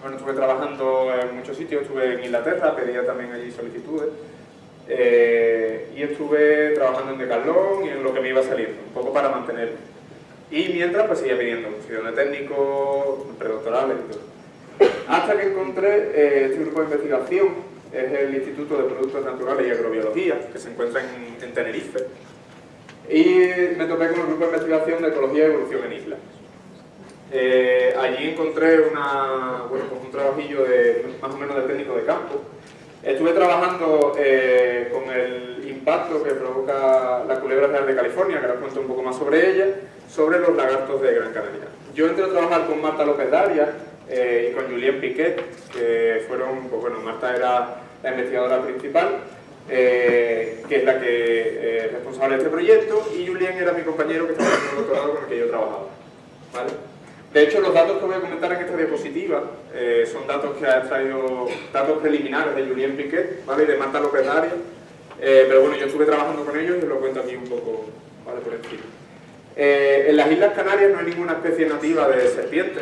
bueno, estuve trabajando en muchos sitios, estuve en Inglaterra, pedía también allí solicitudes, y estuve trabajando en Decathlon y en lo que me iba saliendo, un poco para mantenerme. Y mientras, pues seguía pidiendo funciones de técnico, predoctorales y todo. Hasta que encontré este grupo de investigación, es el Instituto de Productos Naturales y Agrobiología, que se encuentra en, Tenerife, y me topé con un grupo de investigación de ecología y evolución en islas. Eh, allí encontré una, bueno, pues un trabajillo de, más o menos de técnico de campo. Estuve trabajando eh, con el impacto que provoca la culebra real de California, que ahora cuento un poco más sobre ella, sobre los lagartos de Gran Canaria. Yo entré a trabajar con Marta López Darias, eh, y con Julien Piquet, que fueron, pues bueno, Marta era la investigadora principal, eh, que es la que es responsable de este proyecto, y Julien era mi compañero que estaba en el doctorado con el que yo trabajaba. ¿vale? De hecho, los datos que voy a comentar en esta diapositiva eh, son datos que ha extraído, datos preliminares de Julien Piquet ¿vale? de Marta López Daria, pero bueno, yo estuve trabajando con ellos y os lo cuento aquí un poco ¿vale? por encima. en las Islas Canarias no hay ninguna especie nativa de serpiente,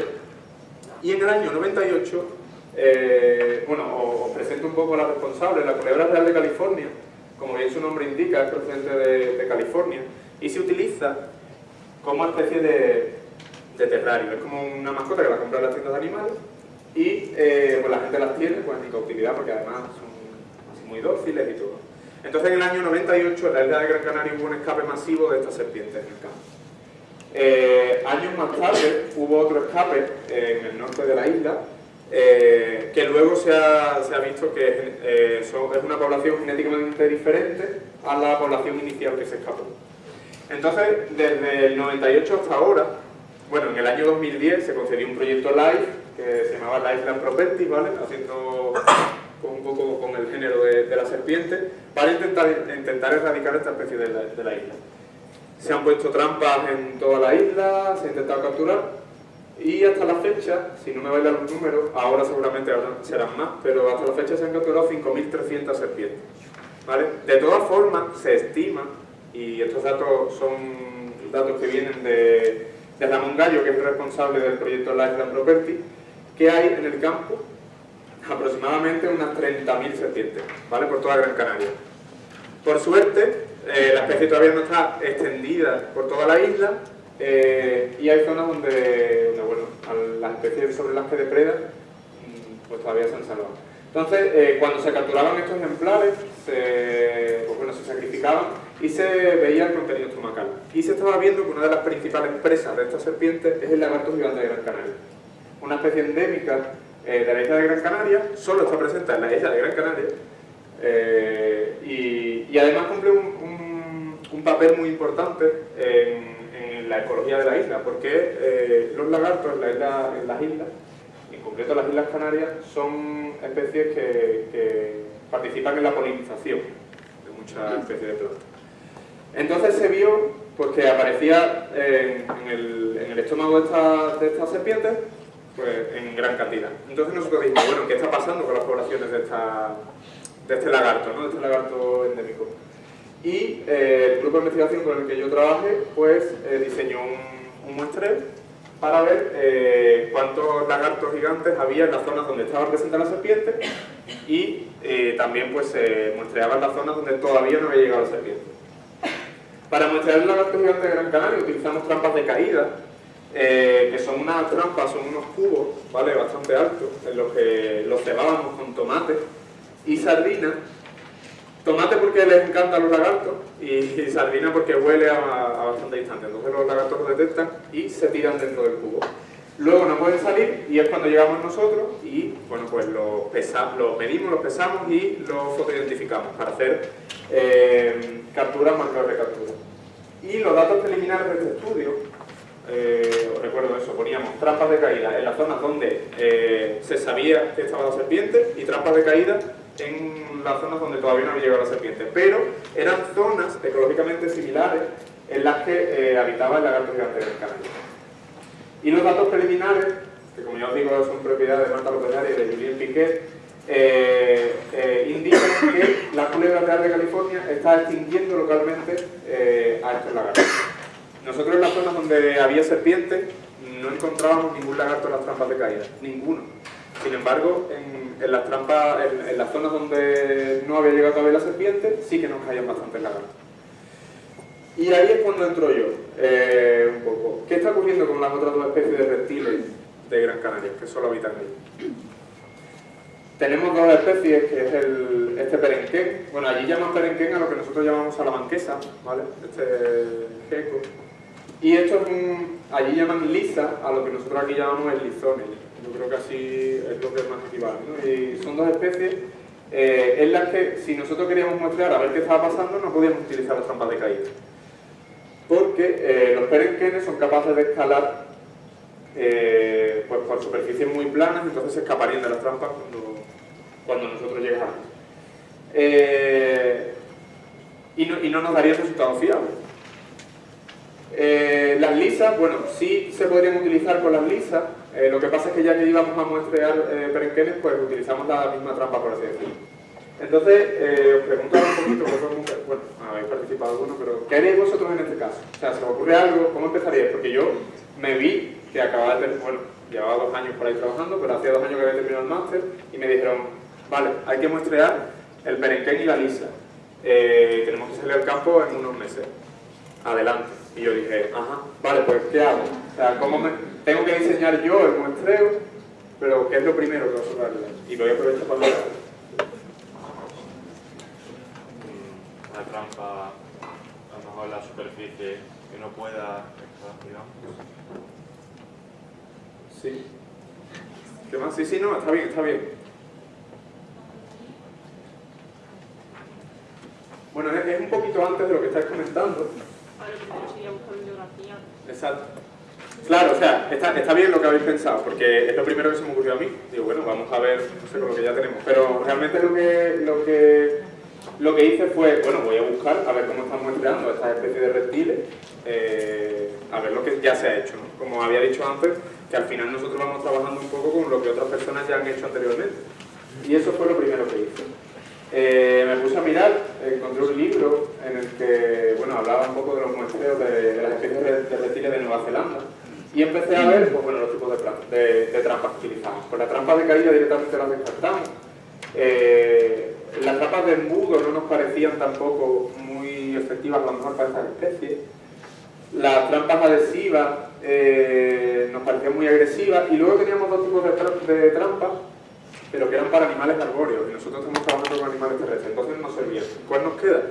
y en el año 98, eh, bueno, os presento un poco la responsable, la culebra real de California, como bien su nombre indica, es procedente de, California, y se utiliza como especie de, terrario, es como una mascota que la compra en las tiendas de animales, y eh, pues la gente las tiene pues, en cautividad porque además son muy dóciles y todo. Entonces en el año 98 en la isla de Gran Canaria hubo un escape masivo de estas serpientes en el campo. Eh, años más tarde hubo otro escape en el norte de la isla, eh, que luego se ha, visto que eh, es una población genéticamente diferente a la población inicial que se escapó. Entonces, desde el 98 hasta ahora, bueno, en el año 2010 se concedió un proyecto LIFE, que se llamaba Life Land Property, ¿vale? Haciendo un poco con el género de, la serpiente, para intentar, intentar erradicar esta especie de la isla. Se han puesto trampas en toda la isla, se ha intentado capturar y hasta la fecha, si no me bailan los números, ahora seguramente serán más, pero hasta la fecha se han capturado 5.300 serpientes. ¿vale? De todas formas, se estima, y estos datos son datos que vienen de, Ramón Gallo, que es el responsable del proyecto Lifeland Property, que hay en el campo aproximadamente unas 30.000 serpientes, ¿vale? Por toda Gran Canaria. Por suerte, eh, la especie todavía no está extendida por toda la isla eh, y hay zonas donde, bueno, las especies sobre las que depredan mm, pues todavía se han salvado. Entonces, eh, cuando se capturaban estos ejemplares, pues bueno, se sacrificaban y se veía el contenido estomacal. Y se estaba viendo que una de las principales presas de estas serpientes es el lagarto gigante de Gran Canaria. Una especie endémica de la isla de Gran Canaria, solo está presente en la isla de Gran Canaria, y, además cumple un un papel muy importante en, la ecología de la isla, porque eh, los lagartos en, las islas, en concreto las Islas Canarias, son especies que, participan en la polinización de muchas especies de plantas. Entonces se vio pues, que aparecía en, el, estómago de estas serpientes pues, en gran cantidad. Entonces nosotros dijimos, bueno, ¿qué está pasando con las poblaciones de, esta, de este lagarto, ¿no? de este lagarto endémico? Y eh, el grupo de investigación con el que yo trabajé, pues eh, diseñó un, muestreo para ver eh, cuántos lagartos gigantes había en las zonas donde estaba presente la serpiente y también pues se muestreaba las zonas donde todavía no había llegado la serpiente. Para muestrear el lagarto gigante de Gran Canaria utilizamos trampas de caída, que son unas trampas, son unos cubos, ¿vale? Bastante altos, en los que los cebábamos con tomate y sardinas Tomate porque les encantan los lagartos y, sardina porque huele a, bastante distancia. Entonces los lagartos lo detectan y se tiran dentro del cubo. Luego no pueden salir y es cuando llegamos nosotros y bueno pues los, los medimos, los pesamos y los fotoidentificamos para hacer eh, capturas, marcadores de captura. Y los datos preliminares de este estudio, eh, os recuerdo eso, poníamos trampas de caída en las zonas donde eh, se sabía que estaba la serpiente y trampas de caída en las zonas donde todavía no había llegado la serpiente, pero eran zonas ecológicamente similares en las que eh, habitaba el lagarto gigante del Canario. Y los datos preliminares, que como ya os digo son propiedad de Marta López y de Julien Piquet, eh, eh, indican que la culebra real de California está extinguiendo localmente a estos lagartos. nosotros en las zonas donde había serpientes no encontrábamos ningún lagarto en las trampas de caída, ninguno. Sin embargo, en, las trampas, en, las zonas donde no había llegado todavía la serpiente, sí que nos caían bastantes lagartos. Y ahí es cuando entro yo, eh, un poco. ¿Qué está ocurriendo con las otras dos especies de reptiles de Gran Canaria, que solo habitan ahí? Tenemos dos especies, que es el, este perenquén. Bueno, allí llaman perenquén a lo que nosotros llamamos salamanquesa, ¿vale? Este geco. Y esto es un, allí llaman lisa a lo que nosotros aquí llamamos el lizone. Yo creo que así es lo que es más equivalente. ¿no? Y son dos especies eh, en las que si nosotros queríamos muestrear a ver qué estaba pasando, no podíamos utilizar las trampas de caída porque eh, los perenquenes son capaces de escalar eh, pues por superficies muy planas, entonces se escaparían de las trampas cuando, nosotros llegamos. Eh, y, no, y, no, nos daría resultados fiables. las lisas, bueno, sí se podrían utilizar con las lisas, lo que pasa es que ya que íbamos a muestrear perenquenes, pues utilizamos la misma trampa, por así decirlo. Entonces, eh, os preguntaba un poquito, vosotros, bueno, habéis participado alguno, pero ¿qué haréis vosotros en este caso? O sea, ¿se os ocurre algo? ¿Cómo empezaríais? Porque yo me vi que acababa de, bueno, llevaba dos años por ahí trabajando, pero hacía dos años que había terminado el máster y me dijeron, vale, hay que muestrear el perenquén y la lisa. Eh, tenemos que salir al campo en unos meses. Adelante. Y yo dije, ajá, vale, pues ¿qué hago? O sea, ¿cómo me... tengo que diseñar yo el muestreo? Pero ¿qué es lo primero que os a Y voy a aprovechar para hablar una trampa, a lo mejor la superficie que no pueda digamos. Sí. ¿Qué más? Sí, sí, no, está bien, está bien. Bueno, es, un poquito antes de lo que estáis comentando. Exacto. Claro, o sea, está, está, bien lo que habéis pensado, porque es lo primero que se me ocurrió a mí. Digo, bueno, vamos a ver, no sé, con lo que ya tenemos. Pero realmente lo que, lo que lo que hice fue, bueno, voy a buscar a ver cómo estamos empleando estas especies de reptiles, eh, a ver lo que ya se ha hecho. Como había dicho antes, que al final nosotros vamos trabajando un poco con lo que otras personas ya han hecho anteriormente. Y eso fue lo primero que hice. Eh, me puse a mirar, encontré un libro en el que, bueno, hablaba un poco de los muestreos de, las especies de reptiles de Nueva Zelanda, y empecé a ver pues, bueno, los tipos de, de, trampas que utilizamos. Pues las trampas de caída directamente las descartamos. Eh, las trampas de embudo no nos parecían tampoco muy efectivas a lo mejor para estas especies. Las trampas adhesivas eh, nos parecían muy agresivas y luego teníamos dos tipos de, trampas pero que eran para animales arbóreos y nosotros estamos trabajando con animales terrestres, entonces no servían. ¿Cuál nos queda?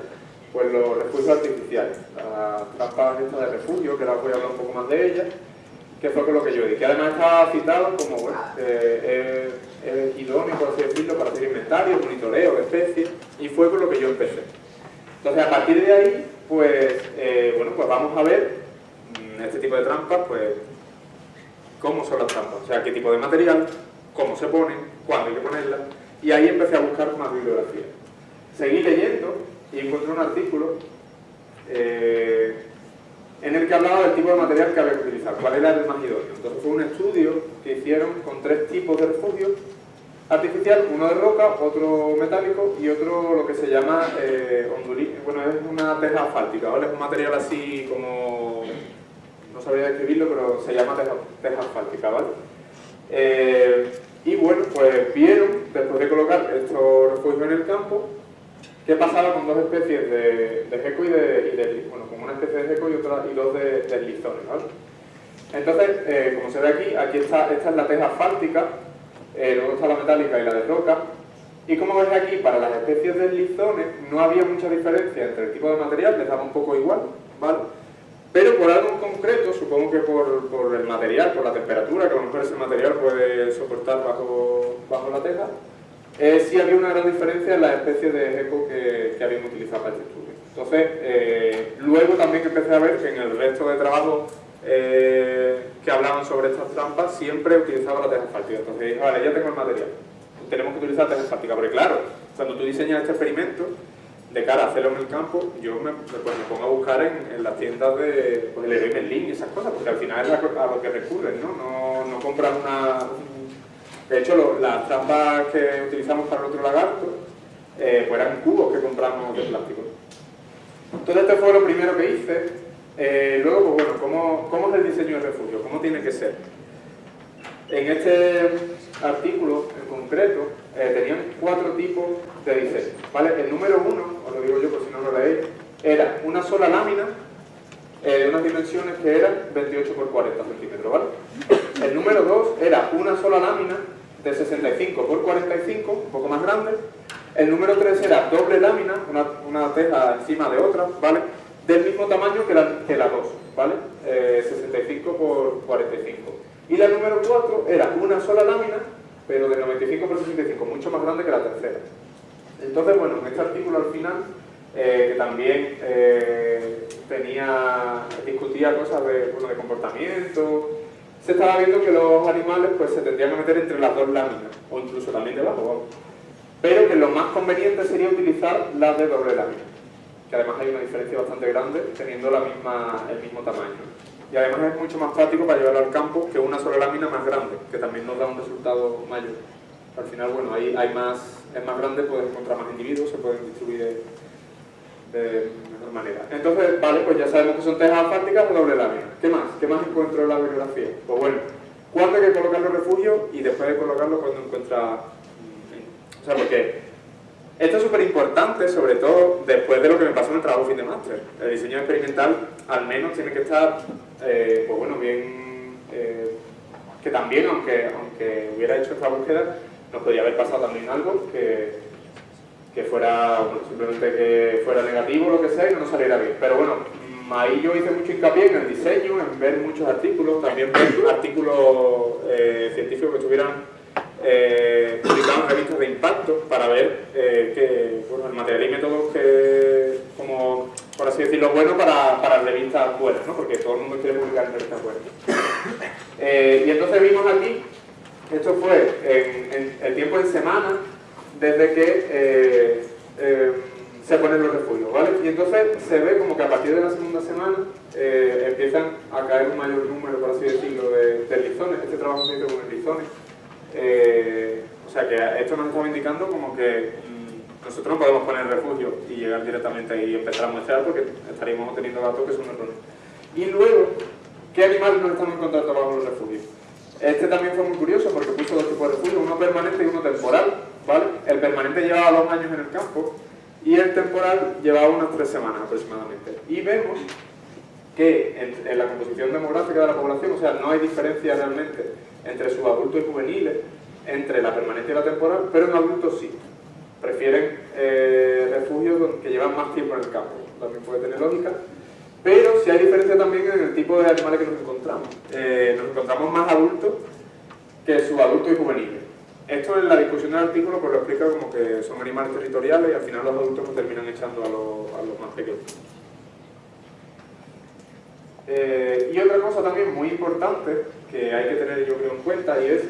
Pues los refugios artificiales, las trampas de refugio, que ahora voy a hablar un poco más de ellas, que fue con lo que yo di, que además estaba citado como, bueno, eh, es idóneo, por así para hacer inventario, monitoreo especies, y fue con lo que yo empecé. Entonces, a partir de ahí, pues, eh, bueno, pues vamos a ver mm, este tipo de trampas, pues, cómo son las trampas, o sea, qué tipo de material, cómo se ponen, cuándo hay que ponerlas, y ahí empecé a buscar más bibliografía. Seguí leyendo y encontré un artículo eh, en el que hablaba del tipo de material que había que utilizar, cuál era el más. Entonces fue un estudio que hicieron con tres tipos de refugios artificial, uno de roca, otro metálico y otro lo que se llama eh, bueno es una teja asfáltica, ¿vale? Es un material así como, no sabría describirlo, pero se llama teja, asfáltica, ¿vale? Eh, y bueno, pues vieron, después de colocar estos refugios en el campo, qué pasaba con dos especies de, de gecko y de, bueno, con una especie de gecko y, otra, y dos de, de lizones, ¿vale? Entonces, eh, como se ve aquí, aquí está, esta es la teja asfáltica, eh, luego está la metálica y la de roca. Y como veis aquí, para las especies de lizones no había mucha diferencia entre el tipo de material, les daba un poco igual, ¿vale? Pero por algo en concreto, supongo que por, el material, por la temperatura, que a lo mejor ese material puede soportar bajo, bajo la teja, eh, sí había una gran diferencia en las especies de eco que, que habíamos utilizado para este estudio. Entonces, eh, luego también empecé a ver que en el resto de trabajo eh, que hablaban sobre estas trampas siempre utilizaba la teja asfáltica. Entonces dije, vale, ya tengo el material, tenemos que utilizar teja asfáltica, porque claro, cuando tú diseñas este experimento, de cara a hacerlo en el campo, yo me, pues me pongo a buscar en, las tiendas de pues, Leroy Merlin y esas cosas, porque al final es a, lo que recurren, ¿no? No, no compras una... De hecho, las trampas que utilizamos para el otro lagarto, eh, pues eran cubos que compramos de plástico. Entonces este fue lo primero que hice, Eh, luego, pues bueno, ¿cómo, ¿cómo es el diseño del refugio? ¿Cómo tiene que ser? En este artículo en concreto eh, tenían cuatro tipos de diseño. ¿vale? El número uno, os lo digo yo por si no lo leéis, era una sola lámina eh, de unas dimensiones que eran 28 por 40 centímetros. ¿vale? El número dos era una sola lámina de 65 por 45, un poco más grande. El número 3 era doble lámina, una, una teja encima de otra, ¿vale? Del mismo tamaño que la, que la 2, ¿vale? Eh, 65 por 45. Y la número 4 era una sola lámina, pero de 95 por 65, mucho más grande que la tercera. Entonces, bueno, en este artículo al final, eh, que también eh, tenía, discutía cosas de, bueno, de comportamiento, se estaba viendo que los animales pues, se tendrían que meter entre las dos láminas, o incluso también debajo. Pero que lo más conveniente sería utilizar las de doble lámina, que además hay una diferencia bastante grande teniendo la misma, el mismo tamaño. Y además es mucho más práctico para llevarlo al campo que una sola lámina más grande, que también nos da un resultado mayor. Al final, bueno, ahí hay más, es más grande, puedes encontrar más individuos, se pueden distribuir de, mejor manera. Entonces, vale, pues ya sabemos que son tejas asfálticas de doble lámina. ¿Qué más? ¿Qué más encuentro en la bibliografía? Pues bueno, ¿cuándo hay que colocar los refugios? Y después de colocarlo, cuando encuentra... O sea, porque esto es súper importante, sobre todo después de lo que me pasó en el trabajo fin de máster. El diseño experimental al menos tiene que estar, eh, pues bueno, bien... Eh, que también, aunque, aunque hubiera hecho esta búsqueda, nos podría haber pasado también algo que, que fuera, bueno, simplemente que fuera negativo o lo que sea y no nos saliera bien. Pero bueno, ahí yo hice mucho hincapié en el diseño, en ver muchos artículos, también ver artículos eh, científicos que estuvieran eh, publicados en revistas de impacto para ver eh, que, bueno, el material y métodos que, como, por así decirlo, bueno para, para revistas buenas, ¿no? porque todo el mundo quiere publicar en revistas buenas. Eh, y entonces vimos aquí, esto fue en, en el tiempo en semana, desde que eh, eh, se ponen los refugios, ¿vale? Y entonces se ve como que a partir de la segunda semana eh, empiezan a caer un mayor número, por así decirlo, de, de lizones. Este trabajo se hizo con lizones. Eh, o sea que esto nos estaba indicando como que mm, nosotros no podemos poner refugio y llegar directamente ahí y empezar a muestrear porque estaríamos obteniendo datos que son erróneos. Y luego, ¿qué animales nos estamos encontrando bajo los refugios? Este también fue muy curioso porque puso dos tipos de refugios, uno permanente y uno temporal. El permanente llevaba dos años en el campo y el temporal llevaba unas tres semanas aproximadamente. Y vemos que en, la composición demográfica de la población, o sea, no hay diferencia realmente entre subadultos y juveniles, entre la permanente y la temporal, pero en adultos sí. Prefieren eh, refugios que llevan más tiempo en el campo. También puede tener lógica. Pero sí hay diferencia también en el tipo de animales que nos encontramos. Eh, nos encontramos más adultos que subadultos y juveniles. Esto en la discusión del artículo pues lo explica como que son animales territoriales y al final los adultos pues, terminan echando a los, a los más pequeños. Eh, y otra cosa también muy importante que hay que tener yo creo en cuenta y es,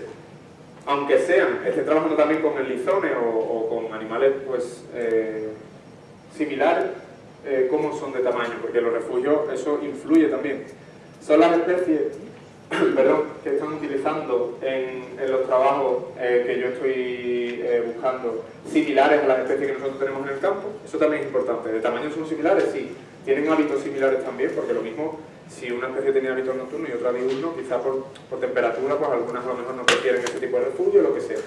aunque sean, esté trabajando también con el lizone o, o con animales pues eh, similares, eh, cómo son de tamaño, porque los refugios eso influye también. Son las especies perdón, que están utilizando en, los trabajos eh, que yo estoy eh, buscando similares a las especies que nosotros tenemos en el campo, eso también es importante. ¿De tamaño son similares? Sí. ¿Tienen hábitos similares también? Porque lo mismo, si una especie tenía hábitos nocturnos y otra diurnos, quizás por, por temperatura, pues algunas a lo mejor no prefieren ese tipo de refugio, lo que sea.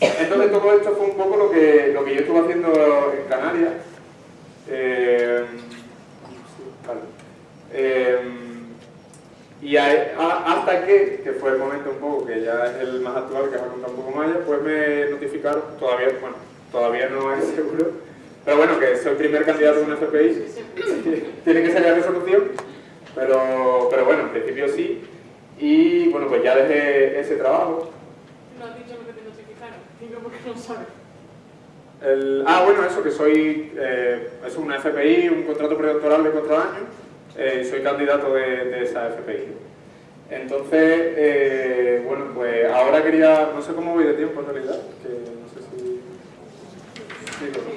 Entonces todo esto fue un poco lo que, lo que yo estuve haciendo en Canarias. Eh. Y a, a, hasta que, que fue el momento un poco que ya es el más actual, que va a contar un poco más ya, pues me notificaron, todavía, bueno, todavía no es seguro, pero bueno, que soy el primer candidato a un FPI, tiene que salir a resolución, pero, pero bueno, en principio sí, y bueno, pues ya dejé ese trabajo. No has dicho lo que te notificaron, digo porque no sabes. El, ah, bueno, eso, que soy, eh, es una FPI, un contrato predoctoral de cuatro años, eh, soy candidato de, de, esa FPI. Entonces, eh, bueno, pues ahora quería, no sé cómo voy de tiempo en realidad, que no sé si... Sí, no.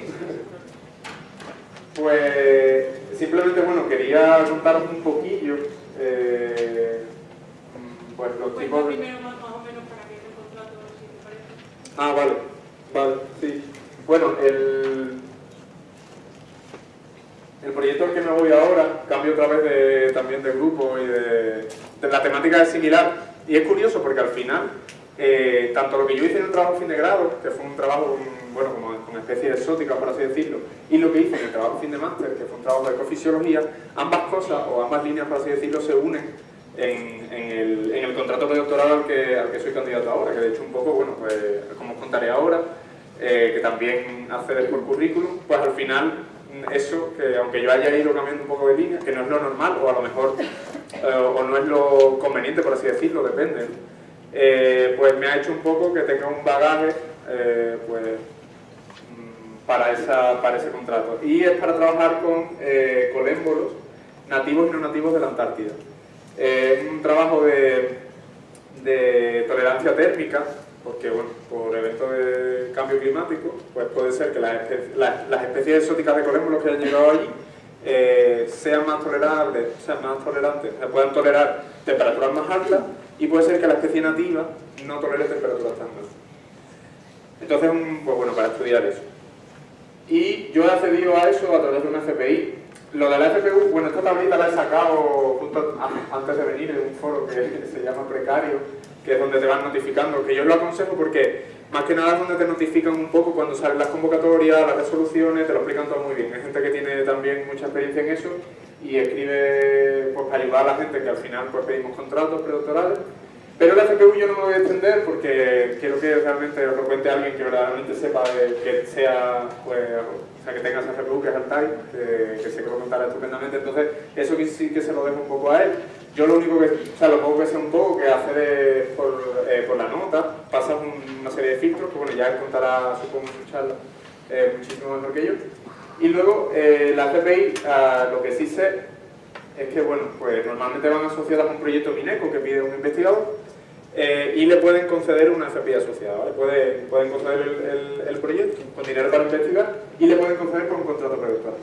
Pues simplemente, bueno, quería contaros un poquillo, eh, pues los tipos de... Ah, vale, vale, sí. Bueno, el... El proyecto al que me voy ahora, cambio otra vez de, también de grupo y de, de la temática es similar. Y es curioso porque al final eh, tanto lo que yo hice en el trabajo fin de grado, que fue un trabajo bueno, como con especies exóticas, por así decirlo, y lo que hice en el trabajo fin de máster, que fue un trabajo de ecofisiología, ambas cosas, o ambas líneas, por así decirlo, se unen en, el, contrato de doctorado al que, al que soy candidato ahora, que de hecho un poco, bueno, pues como os contaré ahora, eh, que también accedes por currículum, pues al final eso, que aunque yo haya ido cambiando un poco de línea, que no es lo normal, o a lo mejor, eh, o no es lo conveniente, por así decirlo, depende, eh, pues me ha hecho un poco que tenga un bagaje, pues para, esa, para ese contrato. Y es para trabajar con eh, colémbolos nativos y no nativos de la Antártida. Es un trabajo de, de, tolerancia térmica, porque bueno, por eventos de cambio climático, pues puede ser que las, especies exóticas de colémbolos que han llegado allí eh, sean más tolerables, sean más tolerantes, puedan tolerar temperaturas más altas y puede ser que la especie nativa no tolere temperaturas tan altas. Entonces, pues bueno, para estudiar eso. Y yo he accedido a eso a través de una FPI. Lo de la FPU, bueno, esta tablita la he sacado justo antes de venir en un foro que se llama Precario, que es donde te van notificando, que yo lo aconsejo porque más que nada es donde te notifican un poco cuando salen las convocatorias, las resoluciones, te lo explican todo muy bien. Hay gente que tiene también mucha experiencia en eso y escribe pues, para ayudar a la gente que al final pues, pedimos contratos predoctorales pero la CPU yo no me voy a extender porque quiero que realmente lo cuente alguien que verdaderamente sepa que sea, pues, o sea, que tenga esa CPU, que es Altai, que, que que lo contará estupendamente, entonces eso sí que se lo dejo un poco a él. Yo lo único que, o sea, lo poco que sé un poco que hacer es por, eh, por la nota, pasas una serie de filtros, que bueno, ya él contará, supongo, su charla, eh, muchísimo mejor que yo. Y luego, eh, la CPI, ah, lo que sí sé es que, bueno, pues normalmente van asociadas a un proyecto Mineco que pide un investigador, eh, y le pueden conceder una FPI asociada, Pueden, pueden conceder el, proyecto con dinero para investigar y le pueden conceder por un contrato predoctoral.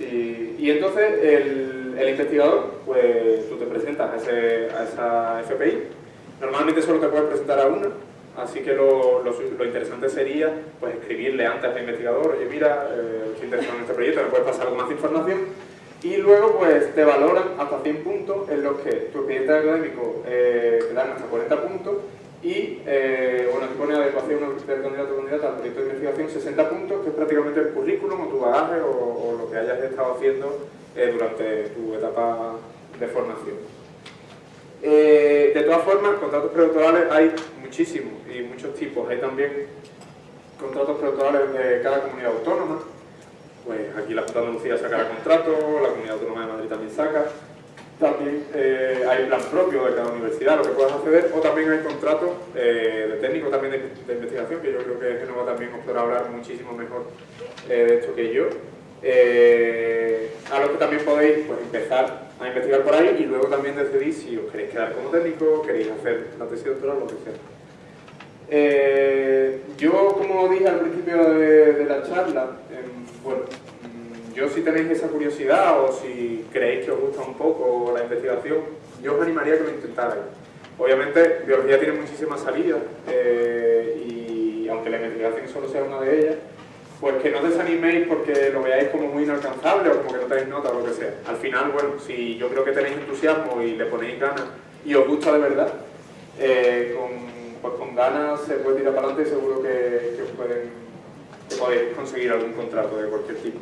y entonces el, investigador, pues tú te presentas a, ese, esa FPI, normalmente solo te puedes presentar a una, así que lo, interesante sería pues escribirle antes al investigador, oye mira, eh, estoy interesado en este proyecto, me puedes pasar algo más información y luego pues te valoran hasta 100 puntos en los que tu expediente académico eh, te dan hasta 40 puntos y eh, bueno, te pone adecuación del candidato o candidata al proyecto de investigación 60 puntos, que es prácticamente el currículum o tu bagaje o, lo que hayas estado haciendo eh, durante tu etapa de formación. de todas formas, contratos predoctorales hay muchísimos y muchos tipos. Hay también contratos predoctorales de cada comunidad autónoma, pues aquí la Junta de Andalucía sacará contrato, la Comunidad Autónoma de Madrid también saca, también eh, hay plan propio de cada universidad, lo que puedas acceder, o también hay contratos eh, de técnico también de, investigación, que yo creo que Genova también os podrá hablar muchísimo mejor eh, de esto que yo, a los que también podéis pues, empezar a investigar por ahí y luego también decidir si os queréis quedar como técnico, queréis hacer la tesis doctoral o lo que sea. yo, como dije al principio de, la charla, bueno, mm, yo si tenéis esa curiosidad o si creéis que os gusta un poco la investigación, yo os animaría a que lo intentarais. Obviamente, biología tiene muchísimas salidas eh, y aunque la investigación solo sea una de ellas, pues que no desaniméis porque lo veáis como muy inalcanzable o como que no tenéis nota o lo que sea. Al final, bueno, si yo creo que tenéis entusiasmo y le ponéis ganas y os gusta de verdad, eh, con, pues con ganas se puede tirar para adelante y seguro que, que os pueden que podéis conseguir algún contrato de cualquier tipo.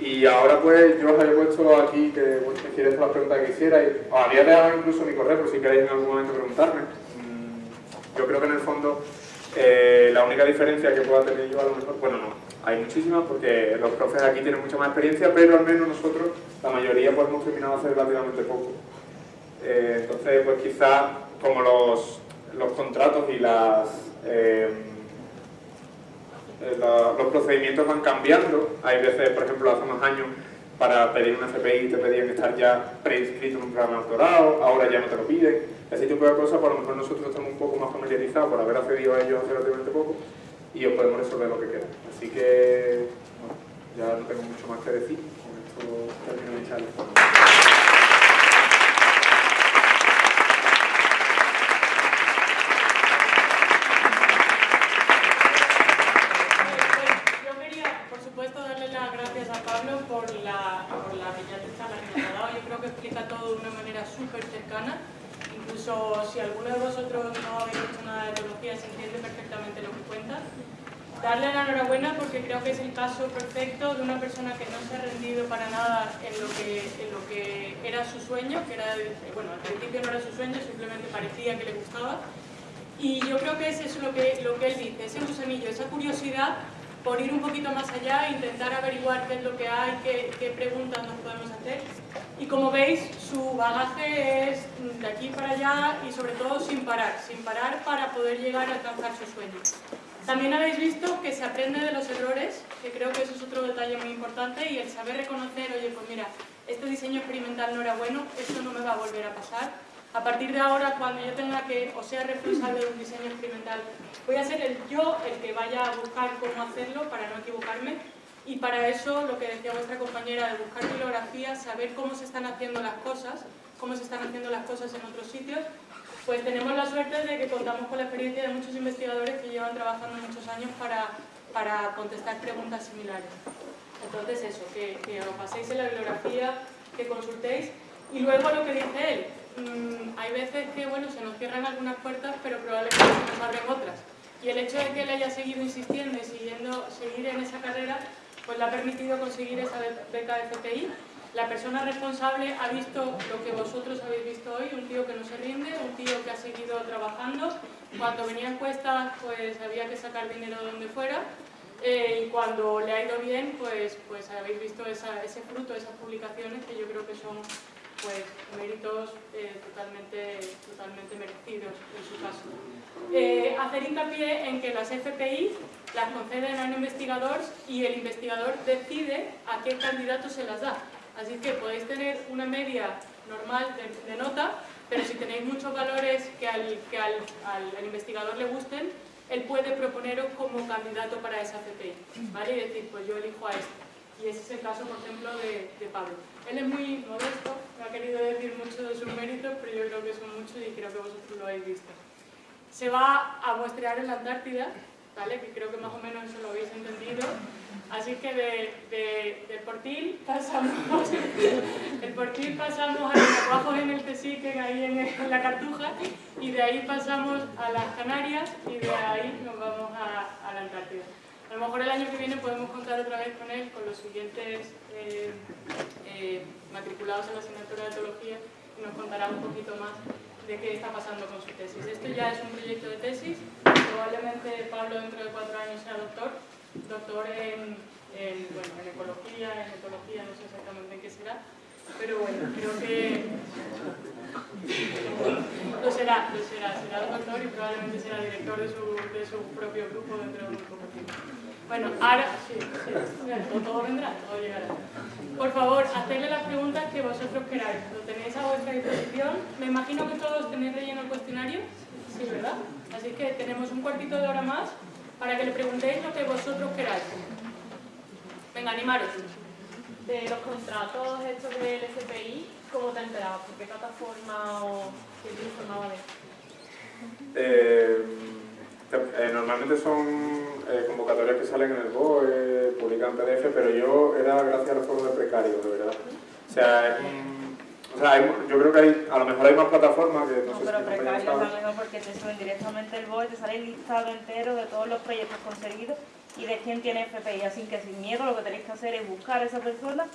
Y ahora pues yo os había puesto aquí que bueno, me quieres las preguntas que quisierais. Os había dejado incluso mi correo por si queréis en algún momento preguntarme. Mm, yo creo que en el fondo eh, la única diferencia que pueda tener yo a lo mejor, bueno no, hay muchísimas porque los profes aquí tienen mucha más experiencia, pero al menos nosotros, la mayoría pues hemos terminado hace relativamente poco. Eh, entonces pues quizás como los, los contratos y las... Eh, los procedimientos van cambiando. Hay veces, por ejemplo, hace unos años para pedir una CPI te pedían estar ya preinscrito en un programa doctorado, ahora ya no te lo piden. Ese tipo de cosas, por lo mejor nosotros estamos un poco más familiarizados por haber accedido a ellos hace relativamente poco y os podemos resolver lo que quieran. Así que, bueno, ya no tengo mucho más que decir. Con esto termino mi charla. por la explica todo de una manera súper cercana. Incluso si alguno de vosotros no habéis hecho nada de teología, se entiende perfectamente lo que cuenta. Darle la enhorabuena porque creo que es el caso perfecto de una persona que no se ha rendido para nada en lo que, en lo que era su sueño, que era, bueno, al principio no era su sueño, simplemente parecía que le gustaba. Y yo creo que ese es lo que, lo que él dice, ese gusanillo, esa curiosidad por ir un poquito más allá, intentar averiguar qué es lo que hay, qué, qué preguntas nos podemos hacer. Y como veis, su bagaje es de aquí para allá y sobre todo sin parar, sin parar para poder llegar a alcanzar sus sueños. También habéis visto que se aprende de los errores, que creo que eso es otro detalle muy importante, y el saber reconocer, oye, pues mira, este diseño experimental no era bueno, esto no me va a volver a pasar. A partir de ahora, cuando yo tenga que, o sea responsable de un diseño experimental, voy a ser el yo el que vaya a buscar cómo hacerlo para no equivocarme, y para eso, lo que decía vuestra compañera de buscar bibliografía, saber cómo se están haciendo las cosas, cómo se están haciendo las cosas en otros sitios, pues tenemos la suerte de que contamos con la experiencia de muchos investigadores que llevan trabajando muchos años para, para contestar preguntas similares. Entonces eso, que, que, os paséis en la bibliografía, que consultéis. Y luego lo que dice él, mmm, hay veces que bueno, se nos cierran algunas puertas, pero probablemente se nos abren otras. Y el hecho de que él haya seguido insistiendo y siguiendo, seguir en esa carrera, pues le ha permitido conseguir esa beca de FPI la persona responsable ha visto lo que vosotros habéis visto hoy, un tío que no se rinde, un tío que ha seguido trabajando. Cuando venían cuestas, pues había que sacar dinero de donde fuera. Eh, y cuando le ha ido bien, pues, pues habéis visto esa, ese fruto, esas publicaciones que yo creo que son pues, méritos eh, totalmente, totalmente merecidos en su caso. Eh, hacer hincapié en que las FPI las conceden a un investigador y el investigador decide a qué candidato se las da. Así que podéis tener una media normal de, nota, pero si tenéis muchos valores que al, que al, al, investigador le gusten, él puede proponeros como candidato para esa CPI, ¿vale? Y decir, pues yo elijo a este. Y ese es el caso, por ejemplo, de, de Pablo. Él es muy modesto, no ha querido decir mucho de sus méritos, pero yo creo que son muchos y creo que vosotros lo habéis visto. Se va a muestrear en la Antártida, ¿vale? Que creo que más o menos eso lo habéis entendido. Así que de, de, del Portil pasamos, el Portil pasamos a los trabajos en el Tesique, ahí en, en, la Cartuja, y de ahí pasamos a las Canarias y de ahí nos vamos a, a, la Antártida. A lo mejor el año que viene podemos contar otra vez con él, con los siguientes eh, eh, matriculados en la asignatura de Teología, y nos contará un poquito más de qué está pasando con su tesis. Esto ya es un proyecto de tesis, probablemente Pablo dentro de cuatro años sea doctor, doctor en, en, bueno, en ecología, en etología, no sé exactamente en qué será, pero bueno, creo que lo será, lo será, será doctor y probablemente será director de su, de su propio grupo dentro de muy poco tiempo. Bueno, ahora sí, sí, todo vendrá, todo llegará. Por favor, hacedle las preguntas que vosotros queráis, lo tenéis a vuestra disposición. Me imagino que todos tenéis relleno el cuestionario, sí, ¿verdad? Así que tenemos un cuartito de hora más para que le preguntéis lo que vosotros queráis. Venga, animaros. De los contratos estos del SPI, ¿cómo te enterabas? ¿Por qué plataforma o qué te informaba de eh, eh, normalmente son eh, convocatorias que salen en el BOE, publican PDF, pero yo era gracias a los foros de precarios, de verdad. O sea, o sea, hay, yo creo que hay, a lo mejor hay más plataformas que no, no sé pero si precarios también porque te suben directamente el BOE, te sale el listado entero de todos los proyectos conseguidos y de quién tiene FPI. Así que sin miedo lo que tenéis que hacer es buscar a esa persona,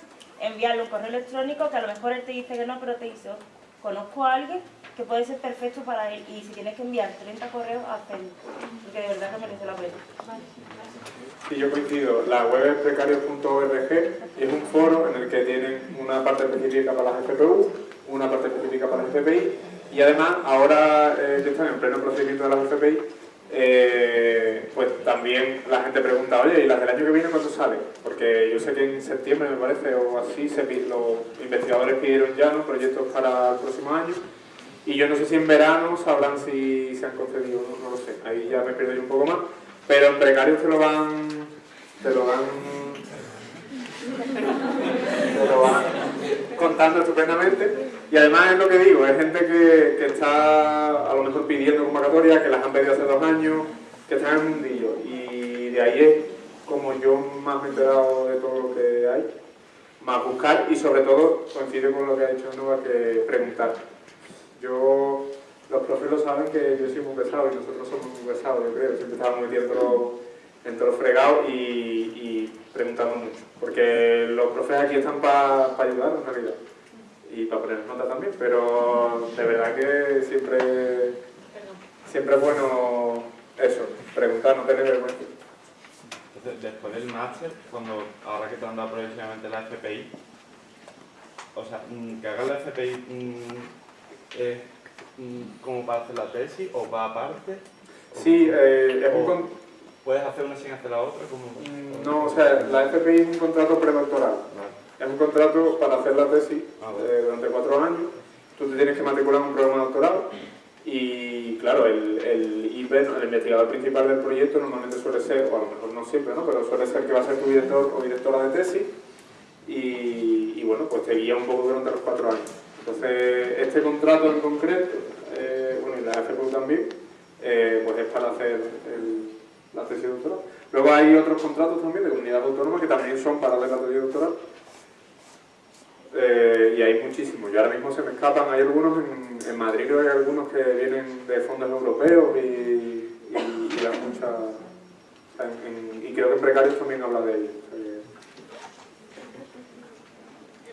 enviarle un correo electrónico que a lo mejor él te dice que no, pero te dice, conozco a alguien que puede ser perfecto para él y si tienes que enviar 30 correos, hazlo, porque de verdad que merece la pena. Vale, Sí, yo coincido. La web es precario.org y es un foro en el que tienen una parte específica para las FPU, una parte específica para las FPI y además ahora eh, que están en pleno procedimiento de las FPI, eh, pues también la gente pregunta, oye, ¿y las del año que viene cuándo salen? Porque yo sé que en septiembre, me parece, o así, se, los investigadores pidieron ya ¿no? proyectos para el próximo año y yo no sé si en verano sabrán si se han concedido, no, no lo sé, ahí ya me pierdo yo un poco más. Pero en precario te lo van, te lo van, contando estupendamente. Y además es lo que digo, es gente que, que está a lo mejor pidiendo convocatoria, que las han pedido hace dos años, que están en el mundillo. Y de ahí es como yo más me he enterado de todo lo que hay. más buscar y sobre todo, coincide con lo que ha dicho Nova, que preguntar. Yo, los profes lo saben que yo soy muy pesado y nosotros somos muy pesados, yo creo, siempre estamos metiendo en todos los fregados y, y, preguntando mucho, porque los profes aquí están para ayudar en realidad y para poner nota también, pero de verdad que siempre, siempre es bueno eso, preguntar, no tener vergüenza. Entonces, después del máster, cuando ahora que te han dado progresivamente la FPI, o sea, mm, que hagas la FPI mm, es mm, como para hacer la tesis o va aparte. Sí, eh, es un ¿Puedes hacer una sin hacer la otra? Como... No, o sea, la FPI es un contrato predoctoral. Es un contrato para hacer la tesis ah, eh, durante cuatro años. Tú te tienes que matricular en un programa doctoral y, claro, el, el IP, el investigador principal del proyecto, normalmente suele ser, o a lo mejor no siempre, ¿no? pero suele ser que va a ser tu director o directora de tesis y, bueno, pues te guía un poco durante los cuatro años. Entonces, este contrato en concreto, eh, bueno, y la FPU también, eh, pues es para hacer la tesis doctoral. Luego hay otros contratos también de comunidad autónoma que también son para la tesis doctoral eh, y hay muchísimos. Yo ahora mismo se me escapan, hay algunos en, en Madrid, creo que hay algunos que vienen de fondos europeos y, y, y dan mucha... y creo que en Precarios también habla de ellos. Eh,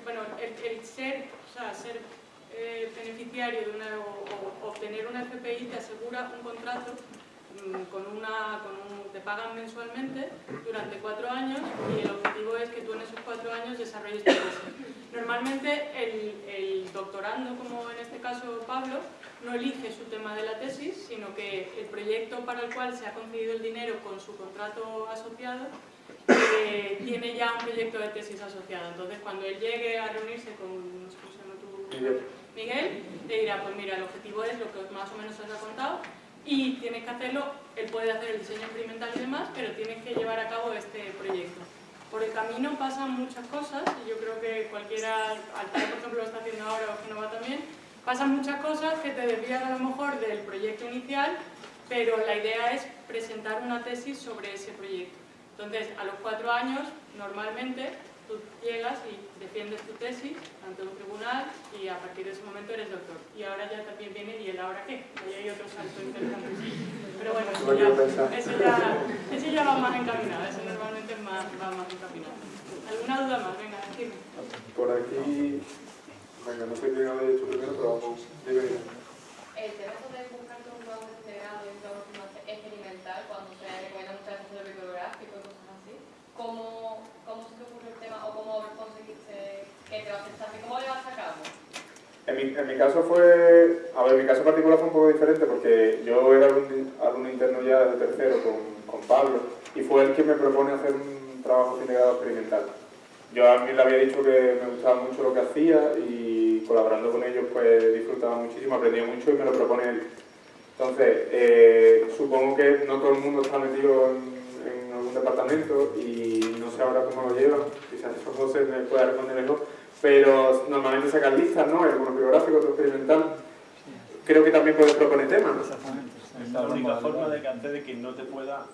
bueno, el, ser, o sea, ser eh, beneficiario de una, o, obtener una FPI te asegura un contrato con una, con un, te pagan mensualmente durante cuatro años y el objetivo es que tú en esos cuatro años desarrolles tu tesis. Normalmente el, doctorando, como en este caso Pablo, no elige su tema de la tesis, sino que el proyecto para el cual se ha concedido el dinero con su contrato asociado eh, tiene ya un proyecto de tesis asociado. Entonces, cuando él llegue a reunirse con, no sé tú, Miguel, le dirá, pues mira, el objetivo es lo que más o menos os ha contado y tienes que hacerlo, él puede hacer el diseño experimental y demás, pero tienes que llevar a cabo este proyecto por el camino pasan muchas cosas, y yo creo que cualquiera, Altair por ejemplo lo está haciendo ahora o Genova también, pasan muchas cosas que te desvían a lo mejor del proyecto inicial, pero la idea es presentar una tesis sobre ese proyecto. Entonces, a los cuatro años, normalmente, tú llegas y defiendes tu tesis ante un tribunal y a partir de ese momento eres doctor. Y ahora ya también viene, ¿y el ahora qué? Ahí hay otro salto interesante. Pero bueno, eso ya, eso ya, eso ya va más encaminado, eso normalmente más, va más encaminado. ¿Alguna duda más? Venga, decime. Por aquí, venga, no sé quién habéis hecho primero, pero vamos, dime. El tema de buscarte un trabajo integrado y un trabajo experimental, cuando se recomienda muchas veces el bibliográfico y cosas así, ¿cómo, cómo se te ocurre o cómo conseguiste que te lo aceptaste? ¿Cómo le vas a cabo? En mi, en mi, caso fue, a ver, mi caso particular fue un poco diferente porque yo era alumno, interno ya de tercero con, con, Pablo y fue él quien me propone hacer un trabajo integrado experimental. Yo a mí le había dicho que me gustaba mucho lo que hacía y colaborando con ellos pues disfrutaba muchísimo, aprendía mucho y me lo propone él. Entonces, eh, supongo que no todo el mundo está metido en, en, departamento y no sé ahora cómo lo llevan, quizás José me pueda responder mejor, pero normalmente sacan listas, ¿no? Algunos bibliográficos, otros experimental. Creo que también puedes proponer temas. Exactamente. Es la única forma de que antes de que no te pueda,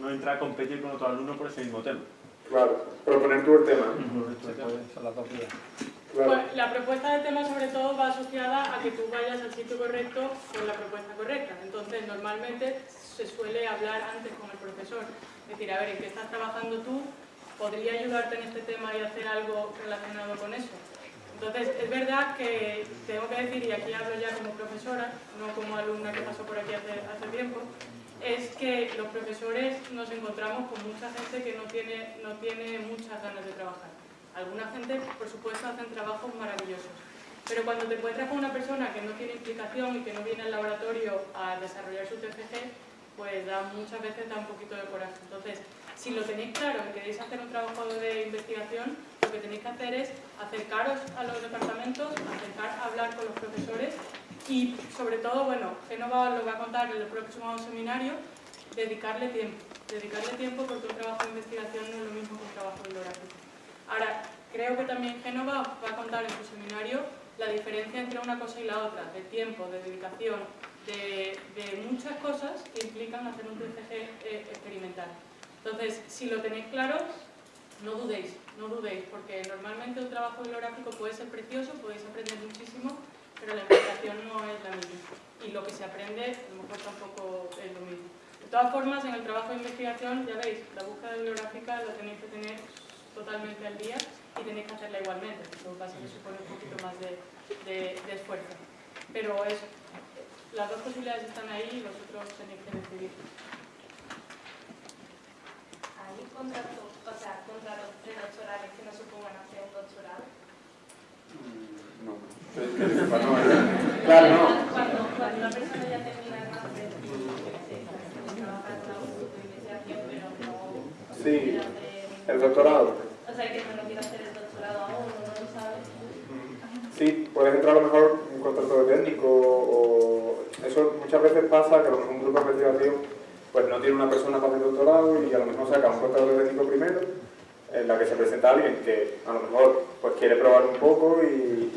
no entrar a competir con otro alumno por ese mismo tema. Claro, proponer tú el tema. Pues la propuesta de tema sobre todo va asociada a que tú vayas al sitio correcto con la propuesta correcta. Entonces, normalmente se suele hablar antes con el profesor. Es decir, a ver, ¿en qué estás trabajando tú? podría ayudarte en este tema y hacer algo relacionado con eso. Entonces, es verdad que tengo que decir, y aquí hablo ya como profesora, no como alumna que pasó por aquí hace, hace tiempo, es que los profesores nos encontramos con mucha gente que no tiene, no tiene muchas ganas de trabajar. Alguna gente, por supuesto, hacen trabajos maravillosos, pero cuando te encuentras con una persona que no tiene implicación y que no viene al laboratorio a desarrollar su TFG, pues da, muchas veces da un poquito de coraje. Entonces, si lo tenéis claro y queréis hacer un trabajo de investigación, lo que tenéis que hacer es acercaros a los departamentos, acercar a hablar con los profesores y, sobre todo, bueno, Genova lo va a contar en el próximo seminario, dedicarle tiempo. Dedicarle tiempo porque un trabajo de investigación no es lo mismo que un trabajo bibliográfico. Ahora, creo que también Genova va a contar en su seminario la diferencia entre una cosa y la otra, de tiempo, de dedicación, de, muchas cosas que implican hacer un TCG eh, experimental. Entonces, si lo tenéis claro, no dudéis, no dudéis, porque normalmente un trabajo bibliográfico puede ser precioso, podéis aprender muchísimo, pero la investigación no es la misma. Y lo que se aprende a lo mejor tampoco es lo mismo. De todas formas, en el trabajo de investigación, ya veis, la búsqueda bibliográfica la tenéis que tener totalmente al día y tenéis que hacerla igualmente. Lo que pasa es que supone un poquito más de, de- de esfuerzo. Pero eso, las dos posibilidades están ahí y vosotros tenéis que decidir. ¿Hay contratos, o sea, contratos predoctorales que no supongan hacer un doctorado? Sepa, no. Claro, no. Cuando, cuando una persona ya termina el máster trabaja en investigación, pero no Sí, el doctorado. O sea, que no quiere hacer el doctorado aún, no lo sabe. Sí, puedes entrar a lo mejor contrato de técnico o eso muchas veces pasa que a lo mejor un grupo de investigación pues no tiene una persona para hacer doctorado y a lo mejor saca un contrato de técnico primero en la que se presenta alguien que a lo mejor pues quiere probar un poco y,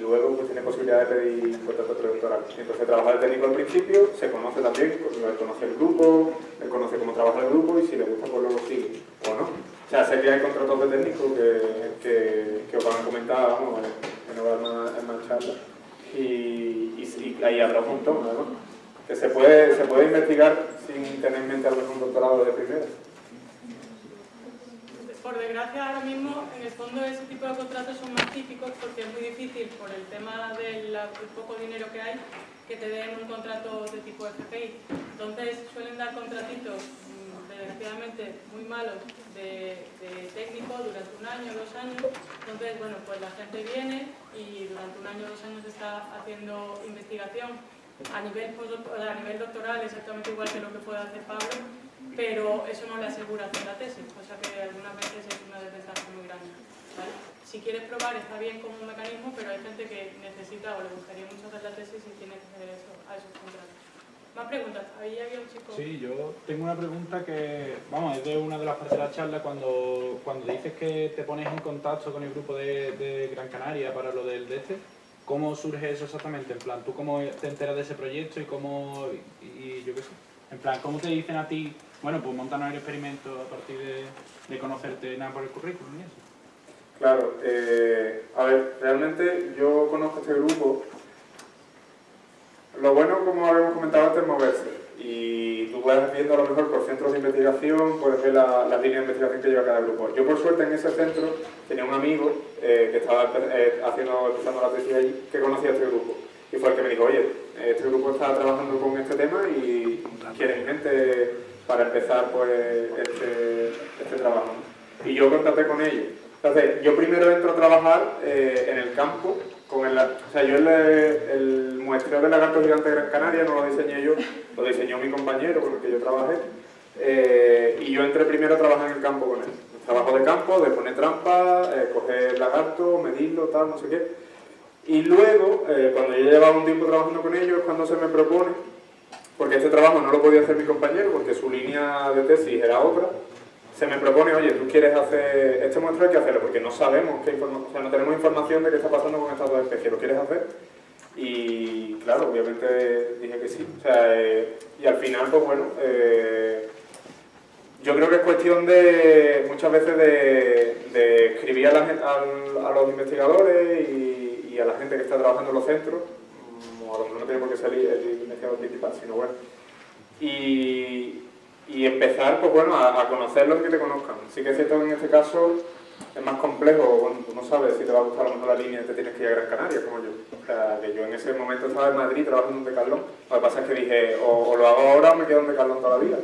luego pues tiene posibilidad de pedir un contrato predoctoral. Entonces trabaja el técnico al principio, se conoce también, pues, conoce el grupo, él conoce cómo trabaja el grupo y si le gusta pues luego sigue o no. O sea, sé que hay contratos de técnico que, que, os van a comentar, vamos, en más, en más charlas. Y, y, sí, ahí habrá un montón, además. Que se puede, se puede investigar sin tener en mente a un doctorado de primera. Por desgracia, ahora mismo, en el fondo, ese tipo de contratos son más típicos porque es muy difícil, por el tema del poco dinero que hay, que te den un contrato de tipo FPI. Entonces, suelen dar contratitos, desgraciadamente, muy malos de, técnico durante un año, dos años. Entonces, bueno, pues la gente viene y durante un año, dos años está haciendo investigación a nivel, postdoc- a nivel doctoral, exactamente igual que lo que puede hacer Pablo, pero eso no le asegura hacer la tesis, cosa que algunas veces es una desventaja muy grande. Si quieres probar está bien como un mecanismo, pero hay gente que necesita o le gustaría mucho hacer la tesis y tiene que hacer eso, a esos contratos. Más preguntas, ahí había un chico... Sí, yo tengo una pregunta que, vamos, es de una de las partes de la charla, cuando, cuando dices que te pones en contacto con el grupo de, de Gran Canaria para lo del de este, ¿cómo surge eso exactamente? En plan, ¿tú cómo te enteras de ese proyecto y cómo, y, y yo qué sé, en plan, ¿cómo te dicen a ti, bueno, pues montanos el experimento a partir de, de conocerte nada por el currículum y eso? Claro, eh, a ver, realmente yo conozco este grupo. Lo bueno, como habíamos comentado antes, es moverse. Y tú puedes viendo a lo mejor por centros de investigación, puedes ver la- las líneas de investigación que lleva cada grupo. Yo por suerte en ese centro tenía un amigo eh, que estaba eh, haciendo, empezando la tesis allí, que conocía este grupo. Y fue el que me dijo, oye, este grupo está trabajando con este tema y quieren gente para empezar pues este, este trabajo. Y yo contacté con ellos. Entonces, yo primero entro a trabajar eh, en el campo, o sea, yo el, el muestreo del lagarto gigante de Gran Canaria no lo diseñé yo, lo diseñó mi compañero con el que yo trabajé, eh, y yo entré primero a trabajar en el campo con él. Trabajo de campo, de poner trampa, eh, coger el lagarto, medirlo, tal, no sé qué. Y luego, eh, cuando yo llevaba un tiempo trabajando con ellos, cuando se me propone, porque este trabajo no lo podía hacer mi compañero, porque su línea de tesis era otra, se me propone, oye, tú quieres hacer este muestreo, hay que hacerlo, porque no sabemos, qué o sea, no tenemos información de qué está pasando con estas dos especies, ¿lo quieres hacer? Y claro, obviamente dije que sí. O sea, eh, y al final, pues bueno, eh, yo creo que es cuestión de muchas veces de, de escribir a, la al- a los investigadores y, y a la gente que está trabajando en los centros, mm, o a lo mejor no tiene por qué el, el investigador principal, sino bueno, y, y empezar, pues bueno, a, a conocerlos y que te conozcan. Sí que es cierto que en este caso es más complejo, bueno, no sabes si te va a gustar a lo mejor la línea y te tienes que ir a Gran Canaria, como yo. O sea, que yo en ese momento estaba en Madrid trabajando en Decathlon, lo que pasa es que dije, o, lo hago ahora o me quedo en Decathlon toda la vida.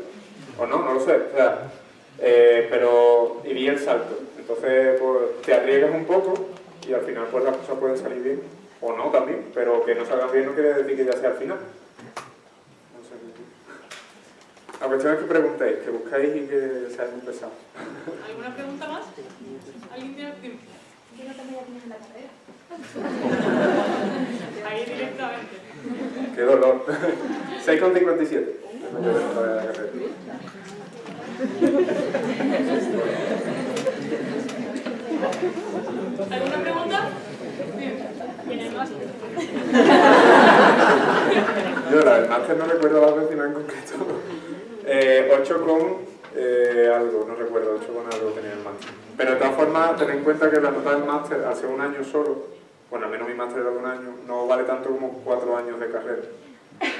O no, no lo sé. O sea, eh, pero y di el salto. Entonces, pues te arriesgas un poco y al final pues las cosas pueden salir bien. O no también, pero que no salgan bien no quiere decir que ya sea al final. No sé. La cuestión es que preguntéis, que buscáis y que seáis muy pesados. ¿Alguna pregunta más? ¿Alguien tiene tiempo? Yo no tengo ya en la carrera. Ahí directamente. Qué dolor. 6,57. Yo de la carrera. ¿Alguna pregunta? Y en el máster. Yo la del máster no recuerdo las décimas en concreto. Eh, 8 con eh, algo, no recuerdo, 8 con algo tenía el máster. Pero de todas formas, ten en cuenta que la nota del máster, ser un año solo, bueno, al menos mi máster era de un año, no vale tanto como 4 años de carrera.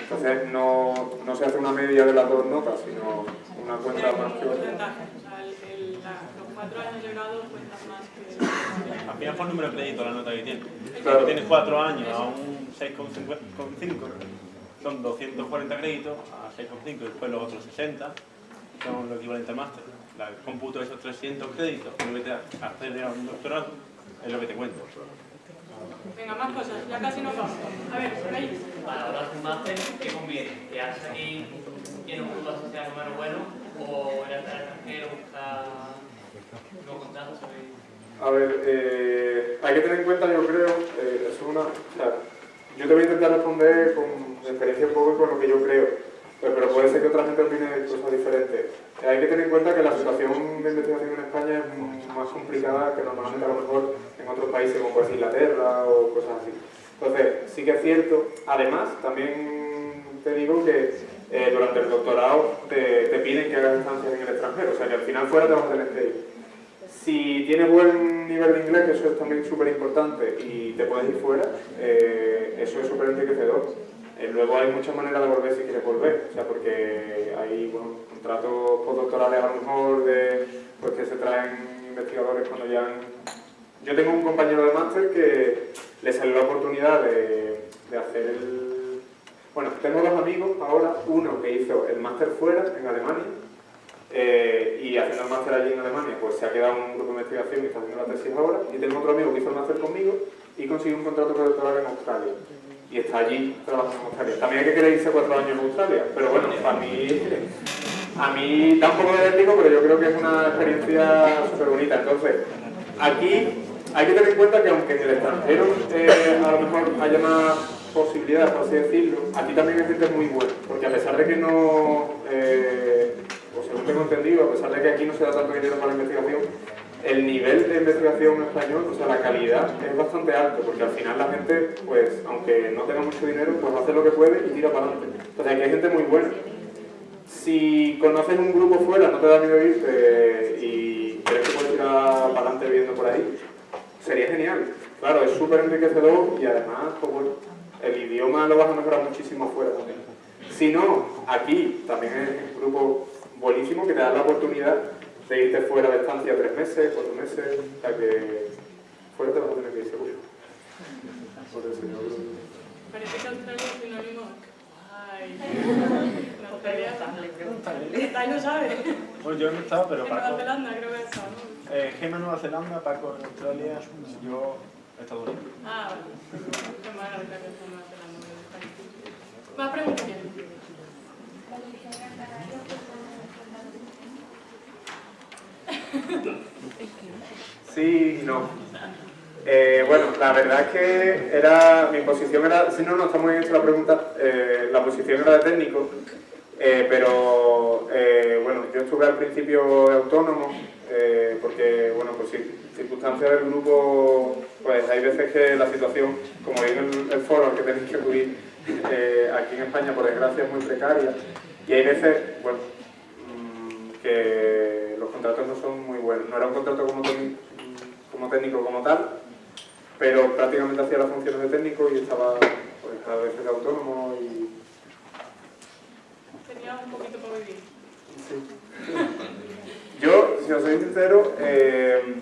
Entonces no, no se hace una media de las dos notas, sino una cuenta más que otra. el- el- los cuatro años de grado cuentan más que... Al final por número de crédito la nota que tiene. Claro. Si tienes 4 años a un 6,5, son 240 créditos a 6,5 y después los otros 60 son lo equivalente al máster. La- El cómputo de esos 300 créditos que debes de acceder a un doctorado es lo que te cuento. Venga, más cosas, ya casi nos vamos. A ver, ahí. Para ahora un máster, ¿qué conviene? ¿Quedarse aquí en un grupo asociado menos bueno o ir al extranjero, buscar nuevos contratos? ¿sabéis? A ver, eh, hay que tener en cuenta, yo creo, eh, es una, yo te voy a intentar responder con experiencia un poco y con lo que yo creo, pero, pero puede ser que otra gente opine cosas diferentes. Hay que tener en cuenta que la situación de investigación en España es más complicada que normalmente a lo mejor en otros países como puede Inglaterra o cosas así. Entonces, sí que es cierto. Además, también te digo que eh, durante el doctorado te, te piden que hagas estancias en el extranjero, o sea que al final fuera te vas a tener que ir. Si tienes buen nivel de inglés, que eso es también súper importante, y te puedes ir fuera, eh, eso es súper enriquecedor. Eh, luego hay muchas maneras de volver si quieres volver, o sea, porque hay bueno, contratos postdoctorales a lo mejor de, pues, que se traen investigadores cuando ya han... Yo tengo un compañero de máster que le salió la oportunidad de, de hacer el... Bueno, tengo dos amigos ahora, uno que hizo el máster fuera, en Alemania, eh, y haciendo el máster allí en Alemania, pues se ha quedado en un grupo de investigación y está haciendo la tesis ahora. Y tengo otro amigo que hizo el máster conmigo y consiguió un contrato postdoctoral en Australia. Y está allí trabajando en Australia. También hay que querer irse cuatro años a Australia, pero bueno, a mí, a mí da un poco de vértigo, pero yo creo que es una experiencia súper bonita. Entonces, aquí hay que tener en cuenta que aunque en el extranjero eh, a lo mejor haya más posibilidades, por así decirlo, aquí también hay gente muy buena, porque a pesar de que no, eh, según tengo entendido, a pesar de que aquí no se da tanto dinero para la investigación, el nivel de investigación en español, o sea, la calidad es bastante alto, porque al final la gente, pues, aunque no tenga mucho dinero, pues hace lo que puede y tira para adelante. Entonces aquí hay gente muy buena. Si conoces un grupo fuera, no te da miedo irte y crees que puedes tirar para adelante viviendo por ahí, sería genial. Claro, es súper enriquecedor y además, pues el idioma lo vas a mejorar muchísimo fuera también. Si no, aquí también es un grupo buenísimo que te da la oportunidad de irte fuera de estancia tres meses, cuatro meses, o sea que fuera te vas a tener que ir seguro. Por el señor. Parece que Australia es sinónimo. Ay. En Australia. No sabe. Bueno, yo no he estado, pero En Nueva Paco... Zelanda creo que está. ¿no? Eh, Gema Nueva Zelanda, Paco en Australia, yo Estados Unidos. Ah, vale. Qué mala la que está en Nueva Zelanda. Más preguntas. Sí no. Eh, bueno, la verdad es que era, mi posición era, si no, no está muy bien hecha la pregunta, eh, la posición era de técnico, eh, pero eh, bueno, yo estuve al principio autónomo, eh, porque, bueno, pues sí, circunstancias del grupo, pues hay veces que la situación, como veis en el, el foro al que tenéis que acudir, eh, aquí en España, por desgracia, es muy precaria, y hay veces, bueno, que los contratos no son muy buenos. No era un contrato como, técnico- como técnico como tal, pero prácticamente hacía las funciones de técnico y estaba pues, cada vez de autónomo y... Tenía un poquito para vivir. Yo, si os soy sincero, eh,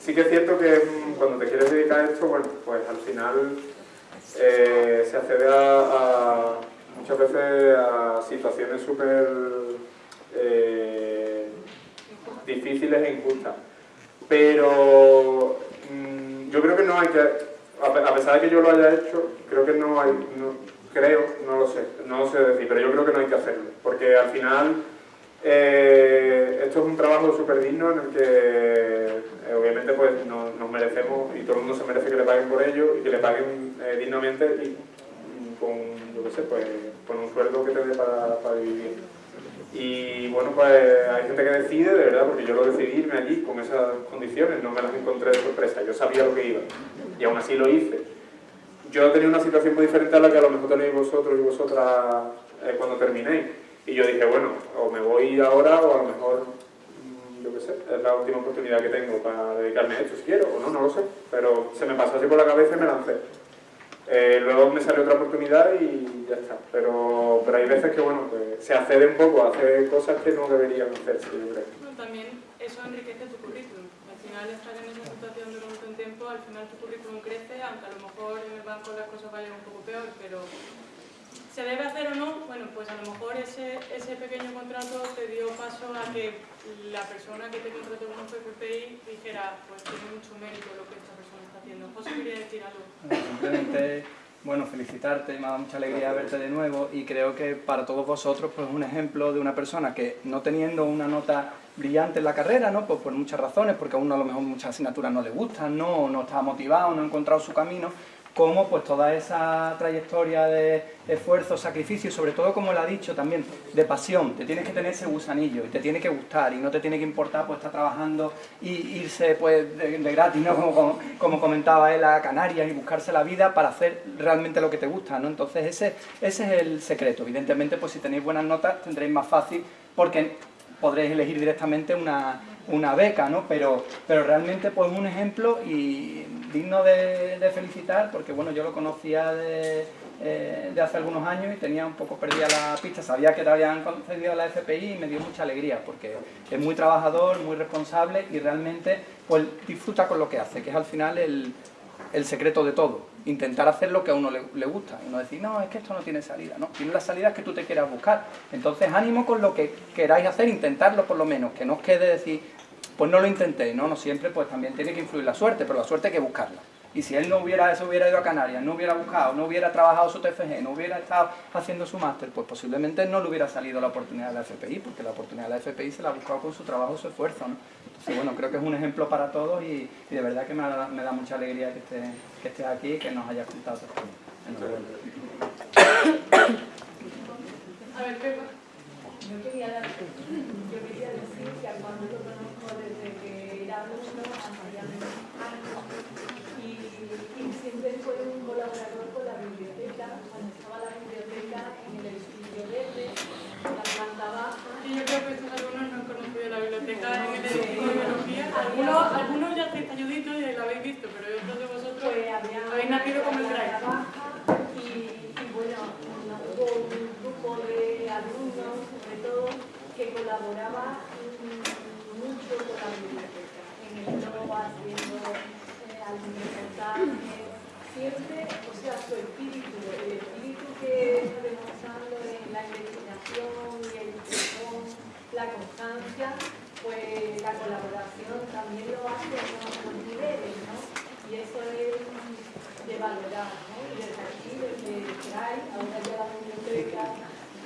sí que es cierto que mm, cuando te quieres dedicar a esto, bueno, pues al final eh, se accede a, a- muchas veces a situaciones súper eh, difíciles e injustas. Pero mm, yo creo que no hay que, a pe- a pesar de que yo lo haya hecho, creo que no hay, creo, no lo sé, no lo sé decir, pero yo creo que no hay que hacerlo, porque al final eh, esto es un trabajo súper digno en el que eh, obviamente pues no- nos merecemos y todo el mundo se merece que le paguen por ello y que le paguen dignamente y mm, con, yo qué sé, pues con un sueldo que te dé para, para vivir. Y bueno, pues hay gente que decide, de verdad, porque yo lo decidí irme allí con esas condiciones, no me las encontré de sorpresa, yo sabía lo que iba y aún así lo hice. Yo tenía una situación muy diferente a la que a lo mejor tenéis vosotros y vosotras eh, cuando terminéis. Y yo dije, bueno, o me voy ahora o a lo mejor, mm, yo qué sé, es la última oportunidad que tengo para dedicarme a esto, si quiero o no, no lo sé. Pero se me pasó así por la cabeza y me lancé. Eh, luego me salió otra oportunidad y ya está. Pero, pero hay veces que, bueno, pues se accede un poco a hacer cosas que no deberían hacerse, yo creo. Bueno, también eso enriquece tu currículum. Al final estar en esa situación durante un tiempo, al final tu currículum crece, aunque a lo mejor en el banco las cosas vayan un poco peor, pero ¿se debe hacer o no? Bueno, pues a lo mejor ese, ese pequeño contrato te dio paso a que la persona que te contrató con un FPI dijera, pues tiene mucho mérito lo que está haciendo. José quería decir algo. Simplemente, bueno, felicitarte, me ha dado mucha alegría verte de nuevo y creo que para todos vosotros pues un ejemplo de una persona que no teniendo una nota brillante en la carrera, ¿no? Pues por muchas razones, porque a uno a lo mejor muchas asignaturas no le gustan, ¿no? O no está motivado, no ha encontrado su camino, como pues toda esa trayectoria de esfuerzo, sacrificio sobre todo, como él ha dicho también, de pasión. Te tienes que tener ese gusanillo y te tiene que gustar y no te tiene que importar pues estar trabajando y irse pues de, de gratis, ¿no? Como, como, como comentaba él, a Canarias y buscarse la vida para hacer realmente lo que te gusta, ¿no? Entonces ese, ese es el secreto. Evidentemente, pues si tenéis buenas notas tendréis más fácil porque podréis elegir directamente una, una beca, ¿no? Pero, pero realmente pues un ejemplo y digno de, felicitar porque bueno, yo lo conocía de, eh, de, hace algunos años y tenía un poco perdida la pista, sabía que te habían concedido la FPI y me dio mucha alegría porque es muy trabajador, muy responsable y realmente pues disfruta con lo que hace, que es al final el, el secreto de todo, intentar hacer lo que a uno le, gusta y no decir, no, es que esto no tiene salida, no, tiene las salidas que tú te quieras buscar. Entonces ánimo con lo que queráis hacer, intentarlo por lo menos, que no os quede decir, pues no lo intenté, no, no siempre, pues también tiene que influir la suerte, pero la suerte hay que buscarla. Y si él no hubiera, se hubiera ido a Canarias, no hubiera buscado, no hubiera trabajado su TFG, no hubiera estado haciendo su máster, pues posiblemente no le hubiera salido la oportunidad de la FPI, porque la oportunidad de la FPI se la ha buscado con su trabajo, su esfuerzo, ¿no? Entonces, bueno, creo que es un ejemplo para todos y, y de verdad que me da, me da, mucha alegría que estés que esté aquí y que nos hayas contado tu A ver, Pepa. Yo quería, dar, yo quería decir que a Juan lo conozco desde que era alumno, hace ya menos años, y, y siempre fue un colaborador con la biblioteca, cuando estaba la biblioteca en el edificio verde, la planta baja. Y yo creo que estos alumnos no han conocido la biblioteca en el edificio de biología. Algunos, algunos ya estáis ayuditos y la habéis visto, pero otros de vosotros había habéis nacido como el Drive. y, y bueno, hubo un grupo de alumnos, sobre todo, que colaboraba mucho con la biblioteca, en el blog, haciendo eh, algún reportaje, siempre, o sea, su espíritu, el espíritu que está demostrando en la investigación y el la constancia, pues la colaboración también lo hace en otros niveles, ¿no? Y eso es de valorar, ¿no? Y desde aquí, desde CRAI, ahora ya la biblioteca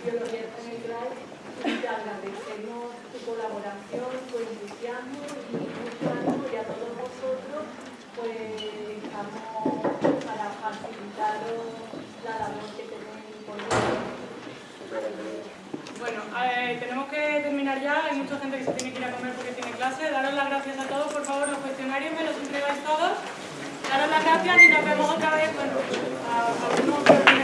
biología en el CRAI, y agradecemos tu colaboración, tu entusiasmo y mucho ánimo y a todos vosotros, pues estamos para facilitaros la labor que tenéis por Bueno, eh, tenemos que terminar ya, hay mucha gente que se tiene que ir a comer porque tiene clase. Daros las gracias a todos, por favor, los cuestionarios me los entregáis todos. Daros las gracias y nos vemos otra vez, bueno, a, a